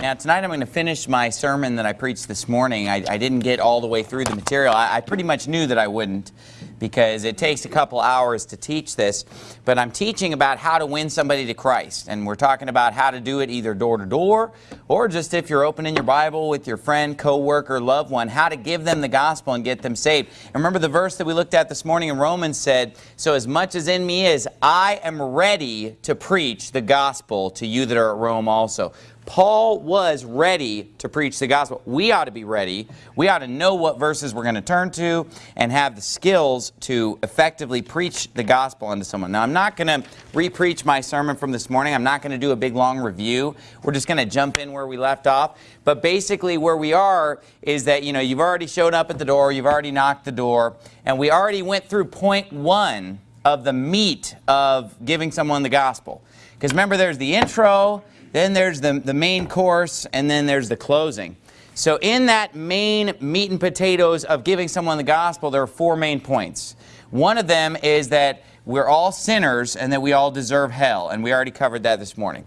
Now, tonight I'm going to finish my sermon that I preached this morning. I, I didn't get all the way through the material. I, I, pretty much knew that I wouldn't because it takes a couple hours to teach this. But I'm teaching about how to win somebody to Christ. And we're talking about how to do it either door to door or just if you're opening your Bible with your friend, co-worker, loved one, how to give them the gospel and get them saved. And remember the verse that we looked at this morning in Romans said, So as much as in me is, I am ready to preach the gospel to you that are at Rome also. Paul was ready to preach the gospel. We ought to be ready. We ought to know what verses we're going to turn to and have the skills to effectively preach the gospel unto someone. Now, I'm not going to re-preach my sermon from this morning. I'm not going to do a big long review. We're just going to jump in where we left off. But basically where we are is that, you know, you've already showed up at the door. You've already knocked the door. And we already went through point one of the meat of giving someone the gospel. Because remember, there's the intro, then there's the, the main course, and then there's the closing. So in that main meat and potatoes of giving someone the gospel, there are four main points. One of them is that we're all sinners and that we all deserve hell, and we already covered that this morning.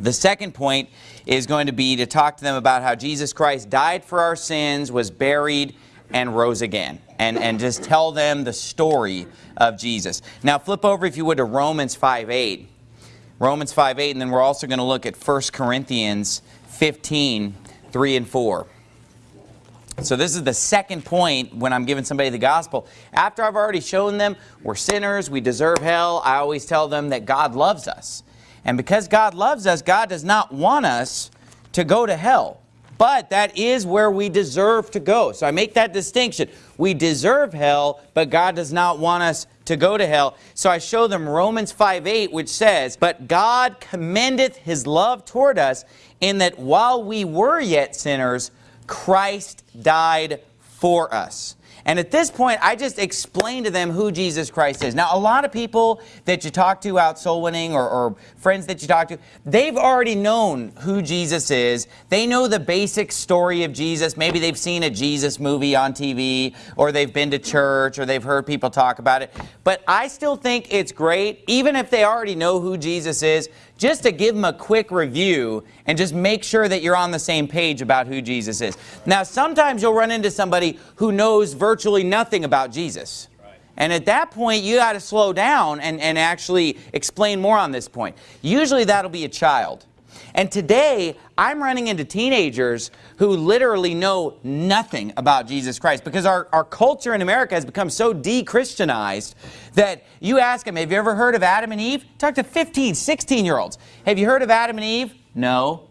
The second point is going to be to talk to them about how Jesus Christ died for our sins, was buried, and rose again. And, and just tell them the story of Jesus. Now flip over, if you would, to Romans 5 8. Romans 5, 8, and then we're also going to look at 1 Corinthians 15, 3 and 4. So this is the second point when I'm giving somebody the gospel. After I've already shown them we're sinners, we deserve hell, I always tell them that God loves us. And because God loves us, God does not want us to go to hell. But that is where we deserve to go. So I make that distinction. We deserve hell, but God does not want us to go to hell. So I show them Romans 5, 8, which says, But God commendeth his love toward us, in that while we were yet sinners, Christ died for us. And at this point, I just explain to them who Jesus Christ is. Now, a lot of people that you talk to out soul winning or, or, friends that you talk to, they've already known who Jesus is. They know the basic story of Jesus. Maybe they've seen a Jesus movie on TV or they've been to church or they've heard people talk about it. But I still think it's great, even if they already know who Jesus is, just to give them a quick review and just make sure that you're on the same page about who Jesus is. Now, sometimes you'll run into somebody who knows virtually nothing about Jesus. And at that point, you got to slow down and, and actually explain more on this point. Usually that'll be a child. And today, I'm running into teenagers who literally know nothing about Jesus Christ because our, our culture in America has become so de-Christianized that you ask them, have you ever heard of Adam and Eve? Talk to 15, 16-year-olds. Have you heard of Adam and Eve? No.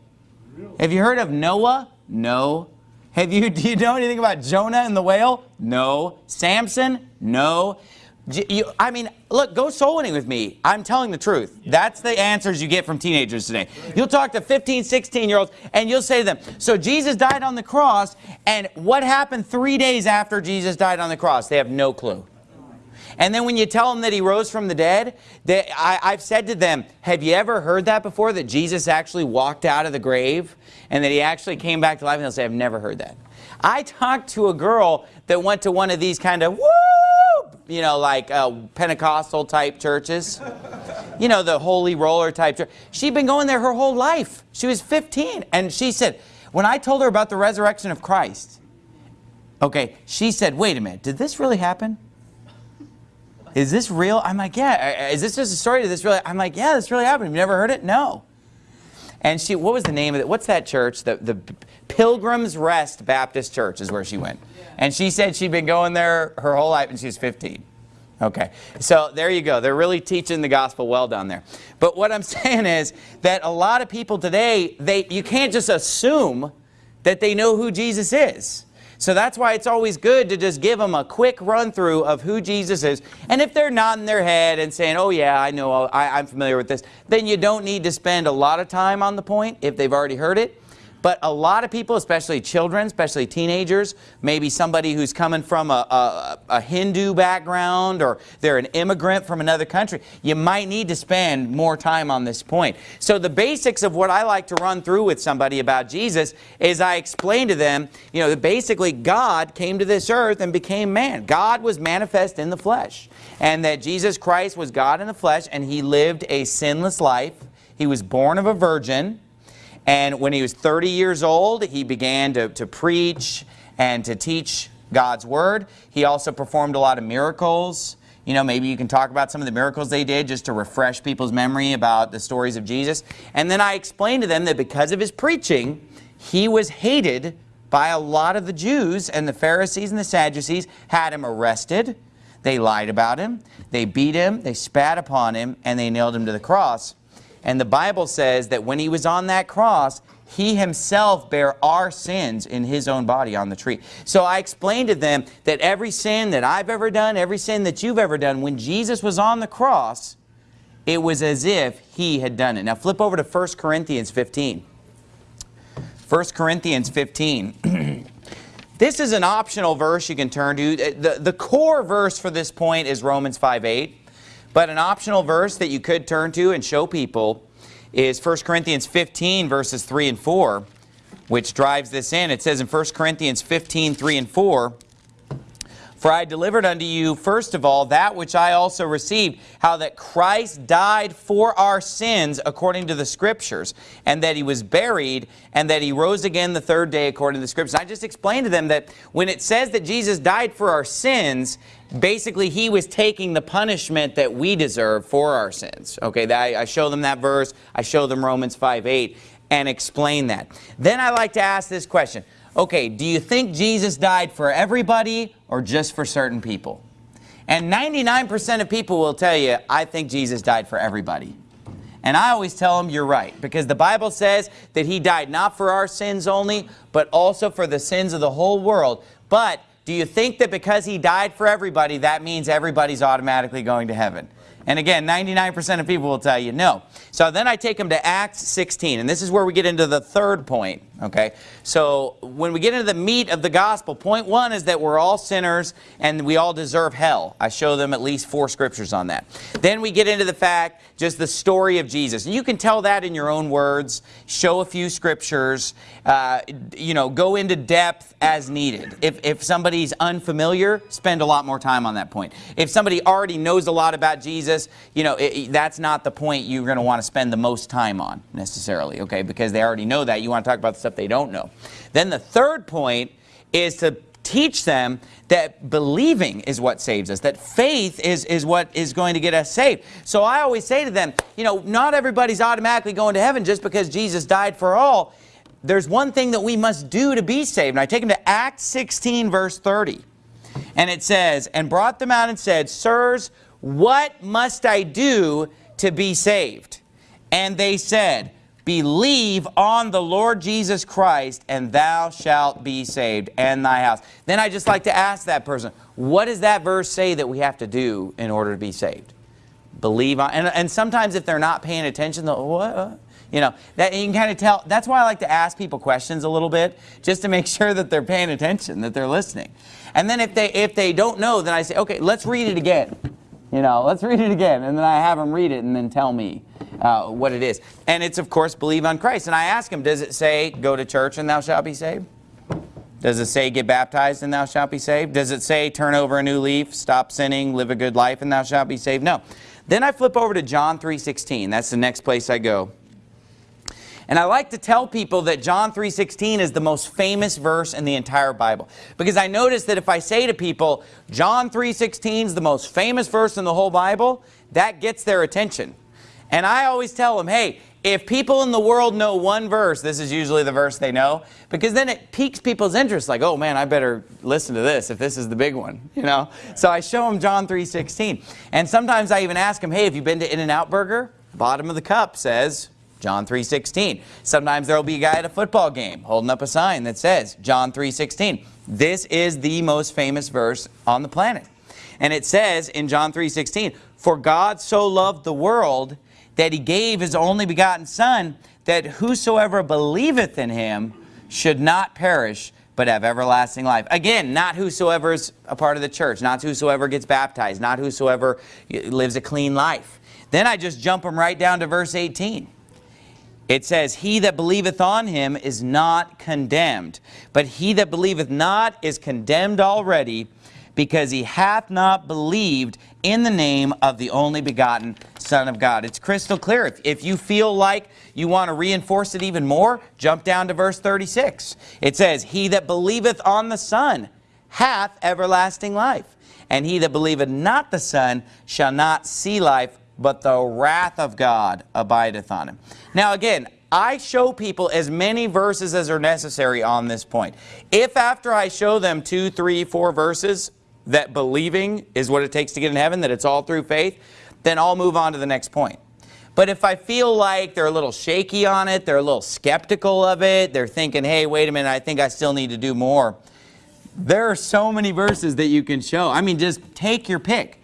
Have you heard of Noah? No. Have you, do you know anything about Jonah and the whale? No. Samson? No. You, I mean, look, go soul winning with me. I'm telling the truth. That's the answers you get from teenagers today. You'll talk to 15, 16 year olds and you'll say to them, so Jesus died on the cross and what happened three days after Jesus died on the cross? They have no clue. And then when you tell them that he rose from the dead, they, I, I've said to them, have you ever heard that before, that Jesus actually walked out of the grave and that he actually came back to life? And they'll say, I've never heard that. I talked to a girl that went to one of these kind of, woo, you know, like uh, Pentecostal type churches. You know, the holy roller type church. She'd been going there her whole life. She was 15. And she said, when I told her about the resurrection of Christ, okay, she said, wait a minute, did this really happen? Is this real? I'm like, yeah. Is this just a story? Did this really? I'm like, yeah, this really happened. Have you never heard it? No. And she, what was the name of it? What's that church? The, the Pilgrim's Rest Baptist Church is where she went. And she said she'd been going there her whole life and she was 15. Okay, so there you go. They're really teaching the gospel well down there. But what I'm saying is that a lot of people today, they you can't just assume that they know who Jesus is. So that's why it's always good to just give them a quick run through of who Jesus is. And if they're nodding their head and saying, oh yeah, I know, I, I'm familiar with this, then you don't need to spend a lot of time on the point if they've already heard it. But a lot of people, especially children, especially teenagers, maybe somebody who's coming from a, a, a, Hindu background or they're an immigrant from another country, you might need to spend more time on this point. So the basics of what I like to run through with somebody about Jesus is I explain to them, you know, that basically God came to this earth and became man. God was manifest in the flesh. And that Jesus Christ was God in the flesh and He lived a sinless life. He was born of a virgin And when he was 30 years old, he began to, to preach and to teach God's word. He also performed a lot of miracles. You know, maybe you can talk about some of the miracles they did just to refresh people's memory about the stories of Jesus. And then I explained to them that because of his preaching, he was hated by a lot of the Jews and the Pharisees and the Sadducees had him arrested. They lied about him. They beat him. They spat upon him and they nailed him to the cross. And the Bible says that when he was on that cross, he himself bare our sins in his own body on the tree. So I explained to them that every sin that I've ever done, every sin that you've ever done, when Jesus was on the cross, it was as if he had done it. Now flip over to 1 Corinthians 15. 1 Corinthians 15. this is an optional verse you can turn to. The, the core verse for this point is Romans 5, 8. But an optional verse that you could turn to and show people is 1 Corinthians 15 verses 3 and 4, which drives this in. It says in 1 Corinthians 15, 3 and 4, for I delivered unto you, first of all, that which I also received, how that Christ died for our sins according to the Scriptures, and that He was buried, and that He rose again the third day according to the Scriptures. I just explained to them that when it says that Jesus died for our sins, basically He was taking the punishment that we deserve for our sins. Okay, I show them that verse, I show them Romans 5, 8, and explain that. Then I like to ask this question okay, do you think Jesus died for everybody or just for certain people? And 99% of people will tell you, I think Jesus died for everybody. And I always tell them you're right because the Bible says that he died not for our sins only, but also for the sins of the whole world. But do you think that because he died for everybody, that means everybody's automatically going to heaven? And again, 99% of people will tell you no. So then I take them to Acts 16, and this is where we get into the third point, okay? So when we get into the meat of the gospel, point one is that we're all sinners and we all deserve hell. I show them at least four scriptures on that. Then we get into the fact, just the story of Jesus. And you can tell that in your own words, show a few scriptures, uh, you know, go into depth as needed. If, if somebody's unfamiliar, spend a lot more time on that point. If somebody already knows a lot about Jesus, you know, it, that's not the point you're going to want to spend the most time on necessarily, okay? Because they already know that. You want to talk about the stuff they don't know. Then the third point is to teach them that believing is what saves us, that faith is, is what is going to get us saved. So I always say to them, you know, not everybody's automatically going to heaven just because Jesus died for all. There's one thing that we must do to be saved. And I take them to Acts 16, verse 30. And it says, And brought them out and said, Sirs, what must I do to be saved? And they said, Believe on the Lord Jesus Christ, and thou shalt be saved, and thy house. Then I just like to ask that person, what does that verse say that we have to do in order to be saved? Believe on, and, and sometimes if they're not paying attention, they'll, what? Uh? You know, that you can kind of tell, that's why I like to ask people questions a little bit, just to make sure that they're paying attention, that they're listening. And then if they, if they don't know, then I say, okay, let's read it again. You know, let's read it again. And then I have them read it and then tell me uh, what it is. And it's, of course, believe on Christ. And I ask them, does it say, go to church and thou shalt be saved? Does it say, get baptized and thou shalt be saved? Does it say, turn over a new leaf, stop sinning, live a good life and thou shalt be saved? No. Then I flip over to John 3.16. That's the next place I go. And I like to tell people that John 3.16 is the most famous verse in the entire Bible. Because I notice that if I say to people, John 3.16 is the most famous verse in the whole Bible, that gets their attention. And I always tell them, hey, if people in the world know one verse, this is usually the verse they know, because then it piques people's interest, like, oh man, I better listen to this if this is the big one, you know? So I show them John 3.16. And sometimes I even ask them, hey, have you been to In-N-Out Burger? Bottom of the cup says, John 3.16. Sometimes there will be a guy at a football game holding up a sign that says John 3.16. This is the most famous verse on the planet. And it says in John 3.16, For God so loved the world that he gave his only begotten Son, that whosoever believeth in him should not perish, but have everlasting life. Again, not whosoever is a part of the church, not whosoever gets baptized, not whosoever lives a clean life. Then I just jump them right down to verse 18. It says, He that believeth on him is not condemned, but he that believeth not is condemned already, because he hath not believed in the name of the only begotten Son of God. It's crystal clear. If, if you feel like you want to reinforce it even more, jump down to verse 36. It says, He that believeth on the Son hath everlasting life. And he that believeth not the Son shall not see life, but the wrath of God abideth on him. Now again, I show people as many verses as are necessary on this point. If after I show them two, three, four verses that believing is what it takes to get in heaven, that it's all through faith, then I'll move on to the next point. But if I feel like they're a little shaky on it, they're a little skeptical of it, they're thinking, hey, wait a minute, I think I still need to do more. There are so many verses that you can show. I mean, just take your pick.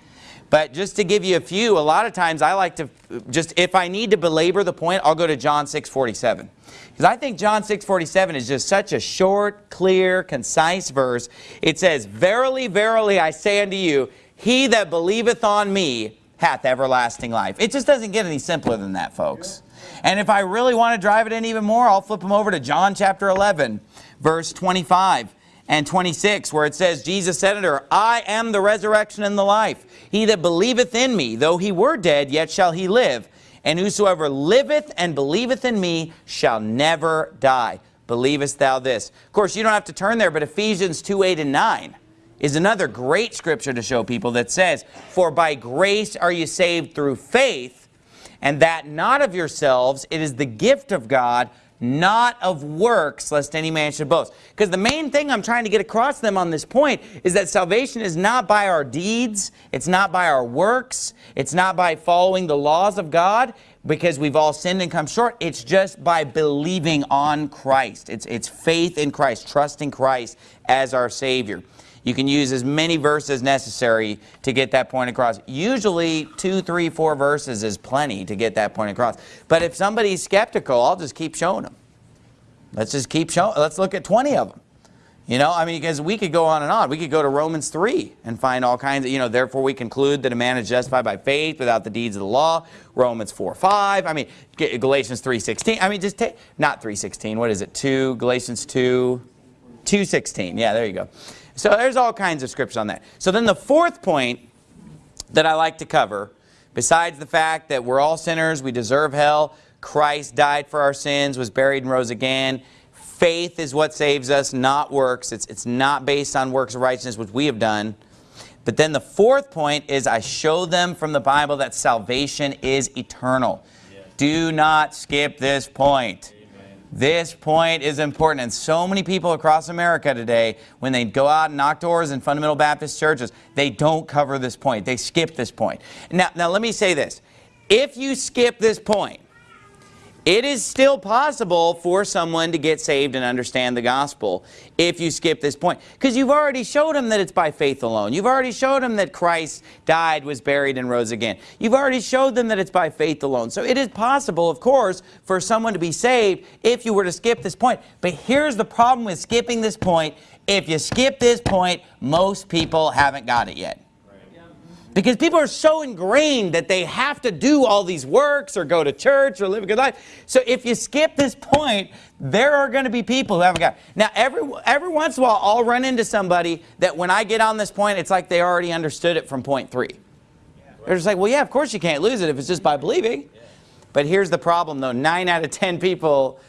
But just to give you a few, a lot of times I like to, just if I need to belabor the point, I'll go to John 6.47. Because I think John 6.47 is just such a short, clear, concise verse. It says, Verily, verily, I say unto you, he that believeth on me hath everlasting life. It just doesn't get any simpler than that, folks. And if I really want to drive it in even more, I'll flip them over to John chapter 11, verse 25 and 26, where it says, Jesus said unto her, I am the resurrection and the life. He that believeth in me, though he were dead, yet shall he live. And whosoever liveth and believeth in me shall never die. Believest thou this? Of course, you don't have to turn there, but Ephesians 2, 8 and 9 is another great scripture to show people that says, For by grace are you saved through faith, and that not of yourselves, it is the gift of God, not of works, lest any man should boast. Because the main thing I'm trying to get across to them on this point is that salvation is not by our deeds, it's not by our works, it's not by following the laws of God, because we've all sinned and come short. It's just by believing on Christ. It's, it's faith in Christ, trusting Christ as our Savior. You can use as many verses necessary to get that point across. Usually two, three, four verses is plenty to get that point across. But if somebody's skeptical, I'll just keep showing them. Let's just keep showing. Let's look at 20 of them. You know, I mean, because we could go on and on. We could go to Romans 3 and find all kinds of, you know, therefore we conclude that a man is justified by faith without the deeds of the law. Romans 4, 5. I mean, Galatians 3, 16. I mean, just take, not 3, 16. What is it? 2, Galatians 2, 2, 16. Yeah, there you go. So there's all kinds of scriptures on that. So then the fourth point that I like to cover, besides the fact that we're all sinners, we deserve hell, Christ died for our sins, was buried and rose again. Faith is what saves us, not works. It's, it's not based on works of righteousness, which we have done. But then the fourth point is I show them from the Bible that salvation is eternal. Yes. Do not skip this point. This point is important. And so many people across America today, when they go out and knock doors in fundamental Baptist churches, they don't cover this point. They skip this point. Now, now let me say this. If you skip this point, it is still possible for someone to get saved and understand the gospel if you skip this point. Because you've already showed them that it's by faith alone. You've already showed them that Christ died, was buried, and rose again. You've already showed them that it's by faith alone. So it is possible, of course, for someone to be saved if you were to skip this point. But here's the problem with skipping this point. If you skip this point, most people haven't got it yet. Because people are so ingrained that they have to do all these works or go to church or live a good life. So if you skip this point, there are going to be people who haven't got. Now, every, every once in a while, I'll run into somebody that when I get on this point, it's like they already understood it from point three. They're just like, well, yeah, of course you can't lose it if it's just by believing. But here's the problem, though. Nine out of ten people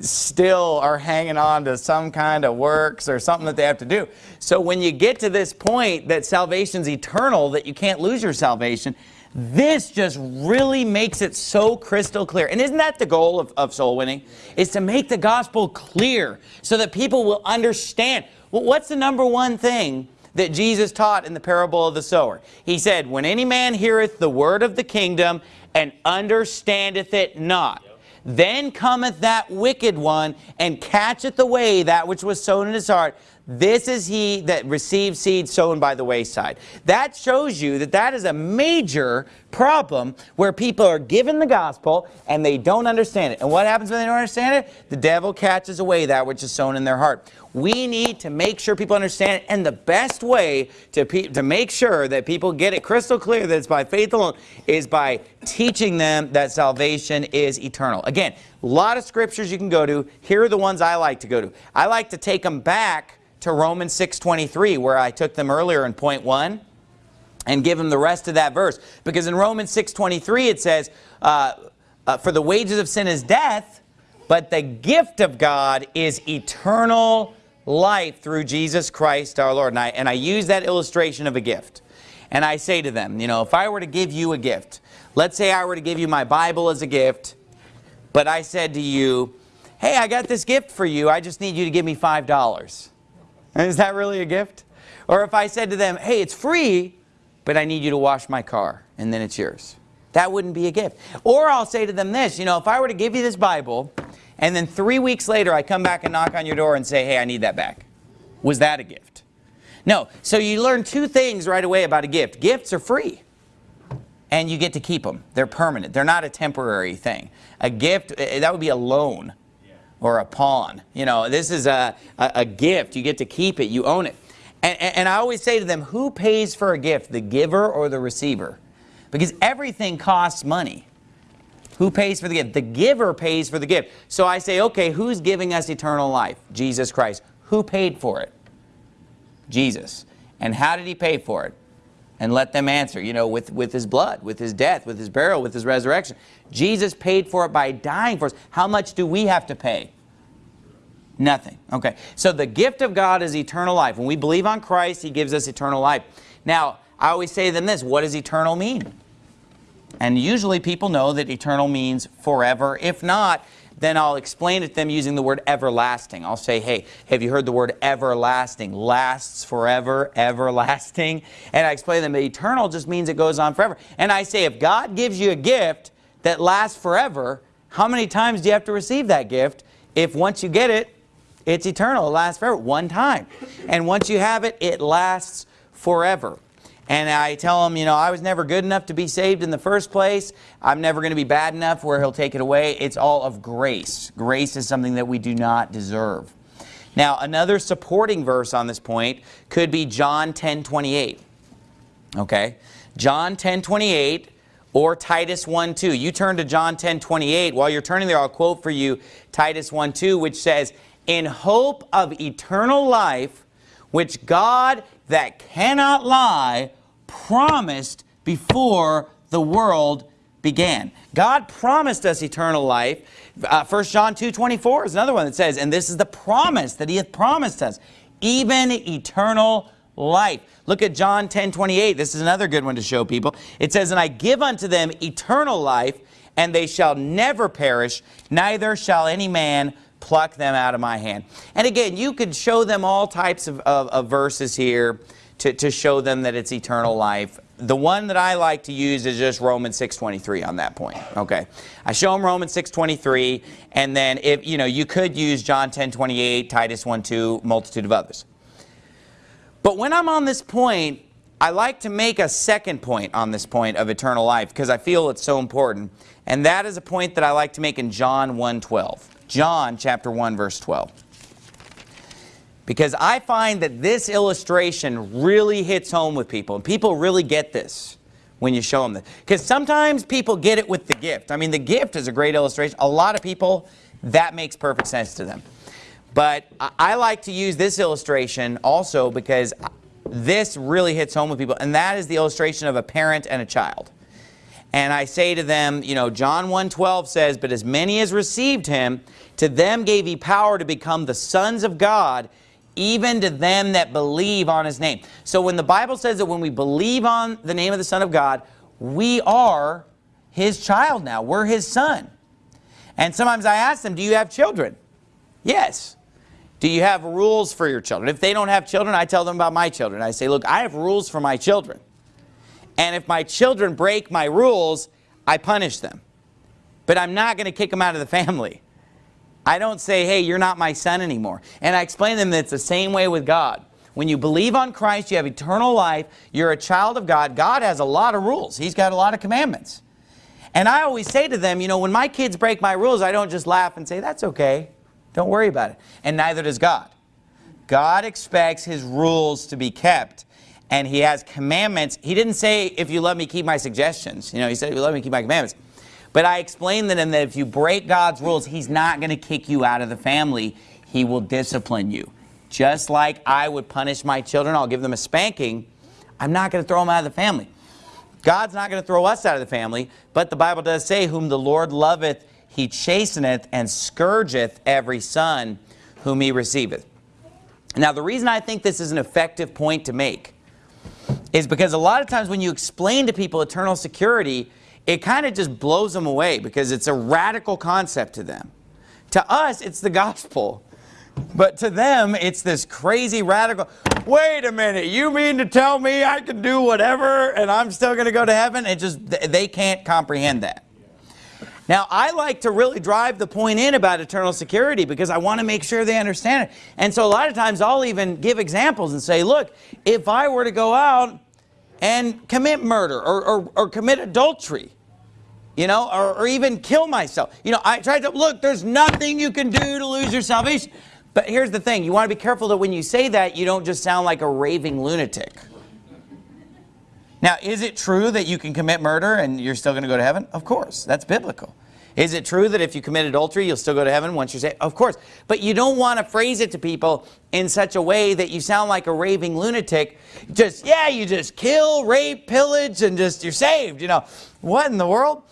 still are hanging on to some kind of works or something that they have to do. So when you get to this point that salvation's eternal, that you can't lose your salvation, this just really makes it so crystal clear. And isn't that the goal of, of soul winning? Is to make the gospel clear so that people will understand. Well, what's the number one thing that Jesus taught in the parable of the sower? He said, when any man heareth the word of the kingdom and understandeth it not, then cometh that wicked one and catcheth away that which was sown in his heart. This is he that received seed sown by the wayside. That shows you that that is a major problem where people are given the gospel and they don't understand it. And what happens when they don't understand it? The devil catches away that which is sown in their heart. We need to make sure people understand it. And the best way to, to make sure that people get it crystal clear that it's by faith alone is by teaching them that salvation is eternal. Again, a lot of scriptures you can go to. Here are the ones I like to go to. I like to take them back to Romans 6.23 where I took them earlier in point one and give them the rest of that verse. Because in Romans 6.23 it says, uh, uh, for the wages of sin is death, but the gift of God is eternal life through Jesus Christ our Lord. And I, and I use that illustration of a gift. And I say to them, you know, if I were to give you a gift, let's say I were to give you my Bible as a gift, but I said to you, hey, I got this gift for you, I just need you to give me $5. Is that really a gift? Or if I said to them, hey, it's free, but I need you to wash my car, and then it's yours. That wouldn't be a gift. Or I'll say to them this, you know, if I were to give you this Bible, and then three weeks later I come back and knock on your door and say, hey, I need that back. Was that a gift? No. So you learn two things right away about a gift. Gifts are free. And you get to keep them. They're permanent. They're not a temporary thing. A gift, eh, that would be a loan or a pawn. You know, this is a, a, a gift. You get to keep it. You own it. And, and, I always say to them, who pays for a gift, the giver or the receiver? Because everything costs money. Who pays for the gift? The giver pays for the gift. So I say, okay, who's giving us eternal life? Jesus Christ. Who paid for it? Jesus. And how did he pay for it? And let them answer, you know, with, with his blood, with his death, with his burial, with his resurrection. Jesus paid for it by dying for us. How much do we have to pay? Nothing. Okay. So the gift of God is eternal life. When we believe on Christ, He gives us eternal life. Now, I always say to them this, what does eternal mean? And usually people know that eternal means forever. If not, then I'll explain it to them using the word everlasting. I'll say, hey, have you heard the word everlasting? Lasts forever, everlasting. And I explain to them that eternal just means it goes on forever. And I say, if God gives you a gift that lasts forever, how many times do you have to receive that gift? If once you get it, it's eternal. It lasts forever. One time. And once you have it, it lasts forever. And I tell them, you know, I was never good enough to be saved in the first place. I'm never going to be bad enough where he'll take it away. It's all of grace. Grace is something that we do not deserve. Now, another supporting verse on this point could be John 10, 28. Okay? John 10, 28 or Titus 1, 2. You turn to John 10, 28. While you're turning there, I'll quote for you Titus 1, 2, which says, in hope of eternal life, which God that cannot lie promised before the world began. God promised us eternal life. Uh, 1 John 2, 24 is another one that says, and this is the promise that he hath promised us, even eternal life. Look at John 10, 28. This is another good one to show people. It says, and I give unto them eternal life, and they shall never perish, neither shall any man pluck them out of my hand. And again, you could show them all types of, of, of verses here to, to show them that it's eternal life. The one that I like to use is just Romans 6.23 on that point. Okay. I show them Romans 6.23 and then if you know you could use John 10.28, Titus 1.2, multitude of others. But when I'm on this point, I like to make a second point on this point of eternal life because I feel it's so important. And that is a point that I like to make in John 1.12. John chapter 1 verse 12. Because I find that this illustration really hits home with people. And people really get this when you show them this. Because sometimes people get it with the gift. I mean, the gift is a great illustration. A lot of people, that makes perfect sense to them. But I like to use this illustration also because this really hits home with people. And that is the illustration of a parent and a child. And I say to them, you know, John 1.12 says, But as many as received him, to them gave he power to become the sons of God, even to them that believe on his name. So when the Bible says that when we believe on the name of the Son of God, we are his child now. We're his son. And sometimes I ask them, do you have children? Yes. Do you have rules for your children? If they don't have children, I tell them about my children. I say, look, I have rules for my children. And if my children break my rules, I punish them. But I'm not going to kick them out of the family. I don't say, hey, you're not my son anymore. And I explain to them that it's the same way with God. When you believe on Christ, you have eternal life. You're a child of God. God has a lot of rules. He's got a lot of commandments. And I always say to them, you know, when my kids break my rules, I don't just laugh and say, that's okay. Don't worry about it. And neither does God. God expects his rules to be kept and he has commandments. He didn't say, if you love me, keep my suggestions. You know, he said, if you love me, keep my commandments. But I explained to him that if you break God's rules, he's not going to kick you out of the family. He will discipline you. Just like I would punish my children, I'll give them a spanking. I'm not going to throw them out of the family. God's not going to throw us out of the family, but the Bible does say, whom the Lord loveth, he chasteneth and scourgeth every son whom he receiveth. Now, the reason I think this is an effective point to make is because a lot of times when you explain to people eternal security, it kind of just blows them away because it's a radical concept to them. To us, it's the gospel. But to them, it's this crazy radical, wait a minute, you mean to tell me I can do whatever and I'm still going to go to heaven? It just, they can't comprehend that. Now, I like to really drive the point in about eternal security because I want to make sure they understand it. And so a lot of times I'll even give examples and say, look, if I were to go out and commit murder or, or, or commit adultery, you know, or, or even kill myself. You know, I tried to, look, there's nothing you can do to lose your salvation. But here's the thing, you want to be careful that when you say that, you don't just sound like a raving lunatic. Now, is it true that you can commit murder and you're still going to go to heaven? Of course, that's biblical. Is it true that if you commit adultery, you'll still go to heaven once you're saved? Of course. But you don't want to phrase it to people in such a way that you sound like a raving lunatic. Just, yeah, you just kill, rape, pillage, and just, you're saved. You know, what in the world?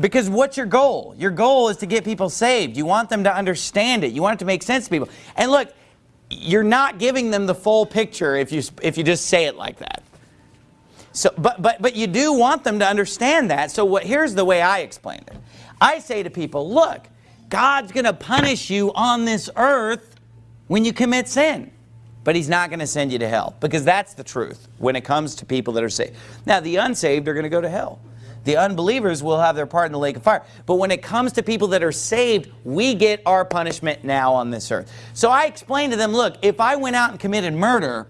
Because what's your goal? Your goal is to get people saved. You want them to understand it. You want it to make sense to people. And look, you're not giving them the full picture if you, if you just say it like that. So, but, but, but you do want them to understand that. So what, here's the way I explain it. I say to people, look, God's going to punish you on this earth when you commit sin. But he's not going to send you to hell because that's the truth when it comes to people that are saved. Now, the unsaved are going to go to hell. The unbelievers will have their part in the lake of fire. But when it comes to people that are saved, we get our punishment now on this earth. So I explained to them, look, if I went out and committed murder,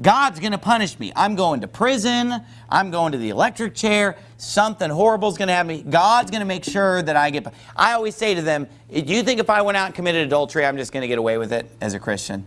God's going to punish me. I'm going to prison. I'm going to the electric chair. Something horrible is going to happen. God's going to make sure that I get... I always say to them, do you think if I went out and committed adultery, I'm just going to get away with it as a Christian?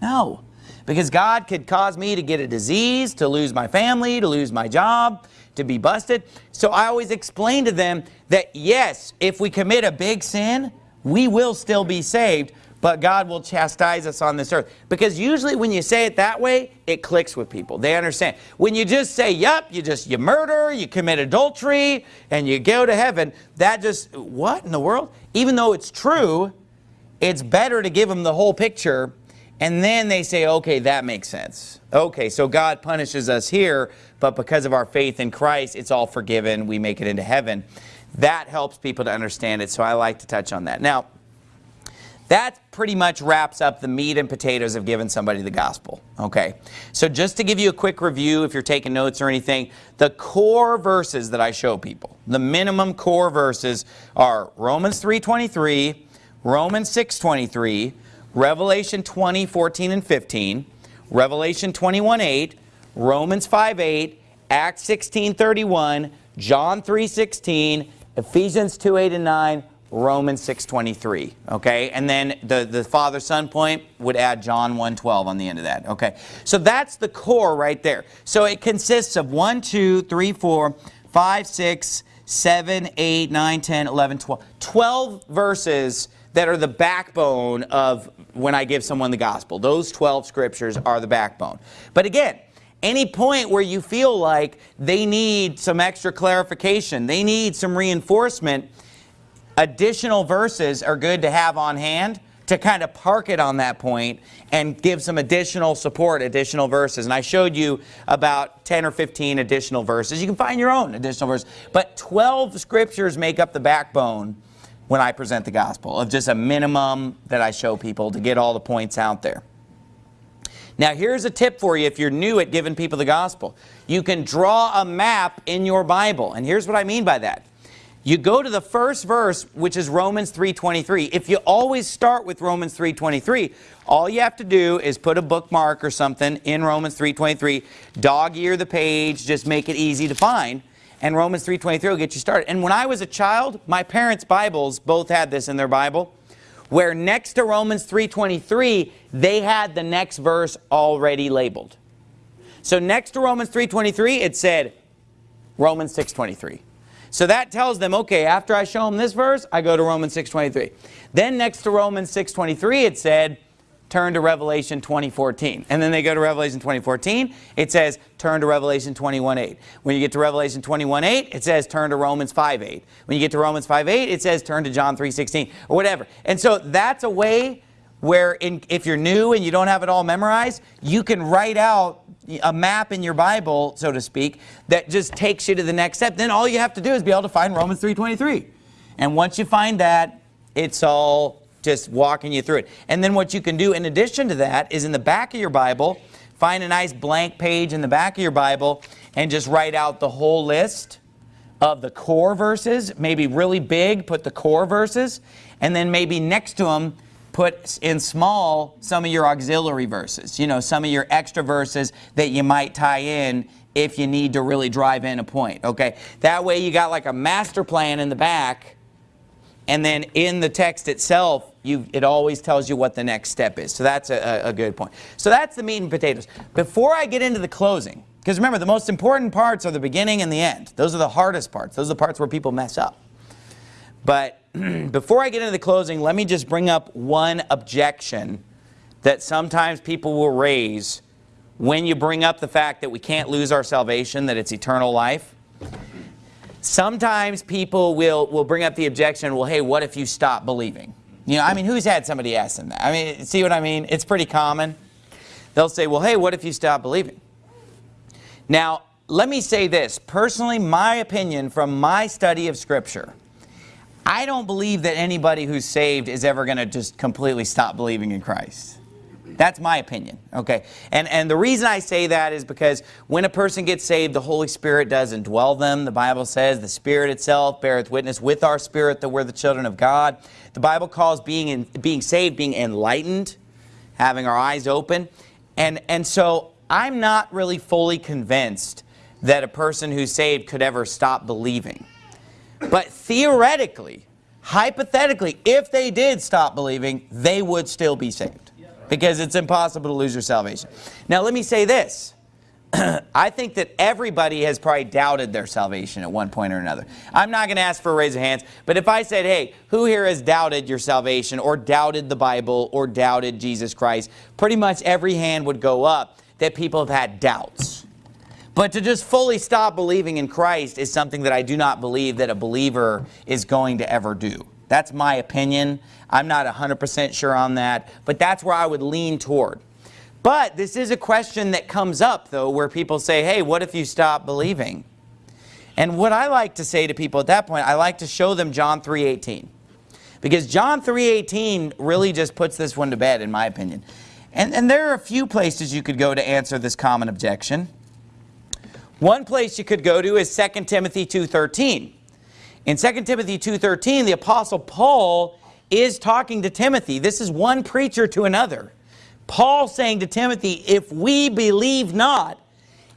No. Because God could cause me to get a disease, to lose my family, to lose my job, to be busted. So I always explain to them that yes, if we commit a big sin, we will still be saved, but God will chastise us on this earth. Because usually when you say it that way, it clicks with people. They understand. When you just say, yep, you just, you murder, you commit adultery, and you go to heaven, that just, what in the world? Even though it's true, it's better to give them the whole picture, and then they say, okay, that makes sense. Okay, so God punishes us here, but because of our faith in Christ, it's all forgiven. We make it into heaven. That helps people to understand it, so I like to touch on that. Now, that pretty much wraps up the meat and potatoes of giving somebody the gospel. Okay, so just to give you a quick review, if you're taking notes or anything, the core verses that I show people, the minimum core verses are Romans 3.23, Romans 6.23, Revelation 20, 14 and 15, Revelation 21, 8, Romans 5, 8, Acts 16, 31, John 3, 16, Ephesians 2, 8 and 9, Romans 6.23, okay? And then the, the Father-Son point would add John 1.12 on the end of that, okay? So that's the core right there. So it consists of 1, 2, 3, 4, 5, 6, 7, 8, 9, 10, 11, 12. 12 verses that are the backbone of when I give someone the gospel. Those 12 scriptures are the backbone. But again, any point where you feel like they need some extra clarification, they need some reinforcement, additional verses are good to have on hand to kind of park it on that point and give some additional support, additional verses. And I showed you about 10 or 15 additional verses. You can find your own additional verses. But 12 scriptures make up the backbone when I present the gospel of just a minimum that I show people to get all the points out there. Now here's a tip for you if you're new at giving people the gospel. You can draw a map in your Bible. And here's what I mean by that. You go to the first verse, which is Romans 3.23. If you always start with Romans 3.23, all you have to do is put a bookmark or something in Romans 3.23, dog-ear the page, just make it easy to find, and Romans 3.23 will get you started. And when I was a child, my parents' Bibles both had this in their Bible, where next to Romans 3.23, they had the next verse already labeled. So next to Romans 3.23, it said Romans 6.23. So that tells them, okay, after I show them this verse, I go to Romans 6.23. Then next to Romans 6.23, it said turn to Revelation 2014. And then they go to Revelation 2014, it says, turn to Revelation 21.8. When you get to Revelation 21.8, it says, turn to Romans 5.8. When you get to Romans 5.8, it says, turn to John 3.16, or whatever. And so that's a way where in, if you're new and you don't have it all memorized, you can write out a map in your Bible, so to speak, that just takes you to the next step. Then all you have to do is be able to find Romans 3.23. And once you find that, it's all just walking you through it. And then what you can do in addition to that is in the back of your Bible, find a nice blank page in the back of your Bible and just write out the whole list of the core verses, maybe really big, put the core verses, and then maybe next to them, put in small some of your auxiliary verses, you know, some of your extra verses that you might tie in if you need to really drive in a point, okay? That way you got like a master plan in the back and then in the text itself, you, it always tells you what the next step is. So that's a, a good point. So that's the meat and potatoes. Before I get into the closing, because remember, the most important parts are the beginning and the end. Those are the hardest parts. Those are the parts where people mess up. But before I get into the closing, let me just bring up one objection that sometimes people will raise when you bring up the fact that we can't lose our salvation, that it's eternal life. Sometimes people will, will bring up the objection, well, hey, what if you stop believing? You know, I mean, who's had somebody ask them that? I mean, see what I mean? It's pretty common. They'll say, well, hey, what if you stop believing? Now, let me say this. Personally, my opinion from my study of Scripture, I don't believe that anybody who's saved is ever going to just completely stop believing in Christ. That's my opinion, okay? And, and the reason I say that is because when a person gets saved, the Holy Spirit does indwell them. The Bible says the Spirit itself beareth witness with our spirit that we're the children of God. The Bible calls being, in, being saved being enlightened, having our eyes open. And, and so I'm not really fully convinced that a person who's saved could ever stop believing. But theoretically, hypothetically, if they did stop believing, they would still be saved. Because it's impossible to lose your salvation. Now let me say this. I think that everybody has probably doubted their salvation at one point or another. I'm not going to ask for a raise of hands, but if I said, hey, who here has doubted your salvation or doubted the Bible or doubted Jesus Christ, pretty much every hand would go up that people have had doubts. But to just fully stop believing in Christ is something that I do not believe that a believer is going to ever do. That's my opinion. I'm not 100% sure on that, but that's where I would lean toward. But this is a question that comes up, though, where people say, hey, what if you stop believing? And what I like to say to people at that point, I like to show them John 3.18. Because John 3.18 really just puts this one to bed, in my opinion. And, and there are a few places you could go to answer this common objection. One place you could go to is 2 Timothy 2.13. In 2 Timothy 2.13, the Apostle Paul is talking to Timothy. This is one preacher to another. Paul saying to Timothy, if we believe not,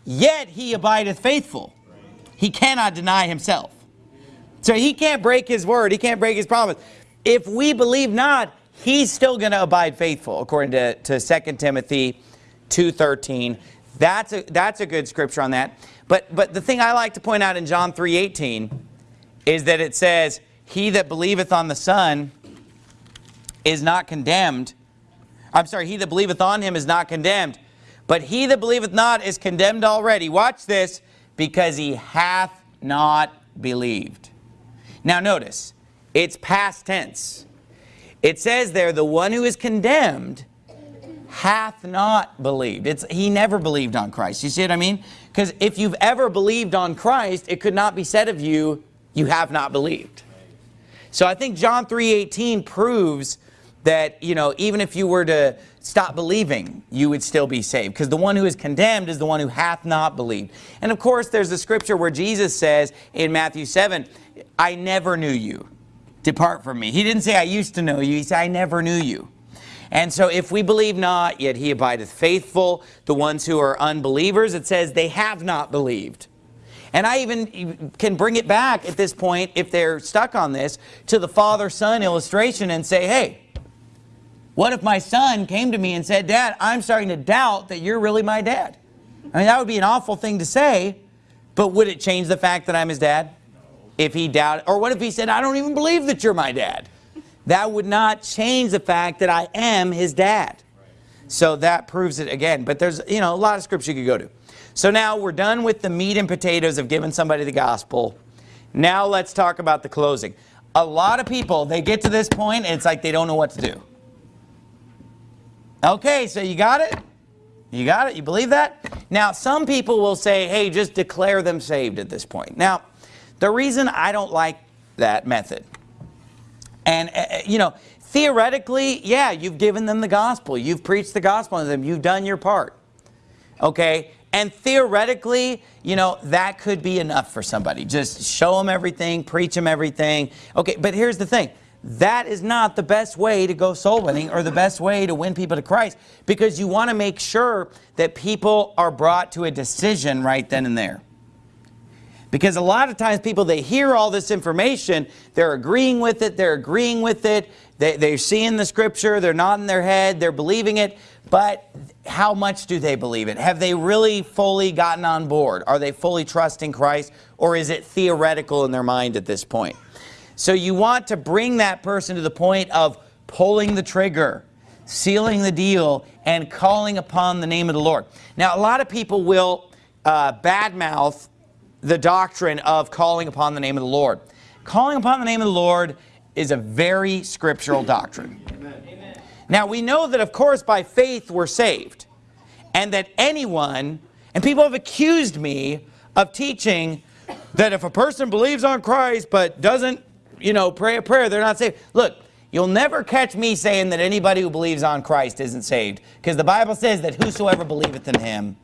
yet he abideth faithful. He cannot deny himself. So he can't break his word. He can't break his promise. If we believe not, he's still going to abide faithful, according to, to 2 Timothy 2.13. That's a, that's a good scripture on that. But, but the thing I like to point out in John 3.18 is that it says, He that believeth on the Son is not condemned. I'm sorry, he that believeth on him is not condemned. But he that believeth not is condemned already. Watch this, because he hath not believed. Now notice, it's past tense. It says there, the one who is condemned hath not believed. It's, he never believed on Christ. You see what I mean? Because if you've ever believed on Christ, it could not be said of you, you have not believed. So I think John 3.18 proves that, you know, even if you were to stop believing, you would still be saved. Because the one who is condemned is the one who hath not believed. And of course, there's the scripture where Jesus says in Matthew 7, I never knew you. Depart from me. He didn't say, I used to know you. He said, I never knew you. And so if we believe not, yet he abideth faithful. The ones who are unbelievers, it says they have not believed. And I even can bring it back at this point, if they're stuck on this, to the father-son illustration and say, hey, what if my son came to me and said, Dad, I'm starting to doubt that you're really my dad? I mean, that would be an awful thing to say, but would it change the fact that I'm his dad? If he doubted, or what if he said, I don't even believe that you're my dad? That would not change the fact that I am his dad. So that proves it again. But there's, you know, a lot of scripture you could go to. So now we're done with the meat and potatoes of giving somebody the gospel. Now let's talk about the closing. A lot of people, they get to this point and it's like they don't know what to do. Okay, so you got it? You got it? You believe that? Now, some people will say, hey, just declare them saved at this point. Now, the reason I don't like that method, and, uh, you know, theoretically, yeah, you've given them the gospel. You've preached the gospel to them. You've done your part. Okay? And theoretically, you know, that could be enough for somebody. Just show them everything, preach them everything. Okay, but here's the thing. That is not the best way to go soul winning or the best way to win people to Christ because you want to make sure that people are brought to a decision right then and there. Because a lot of times people, they hear all this information, they're agreeing with it, they're agreeing with it, they, they're seeing the scripture, they're nodding their head, they're believing it, but how much do they believe it? Have they really fully gotten on board? Are they fully trusting Christ or is it theoretical in their mind at this point? So you want to bring that person to the point of pulling the trigger, sealing the deal, and calling upon the name of the Lord. Now, a lot of people will uh, badmouth the doctrine of calling upon the name of the Lord. Calling upon the name of the Lord is a very scriptural doctrine. Now we know that of course by faith we're saved and that anyone, and people have accused me of teaching that if a person believes on Christ but doesn't, you know, pray a prayer, they're not saved. Look, you'll never catch me saying that anybody who believes on Christ isn't saved because the Bible says that whosoever believeth in him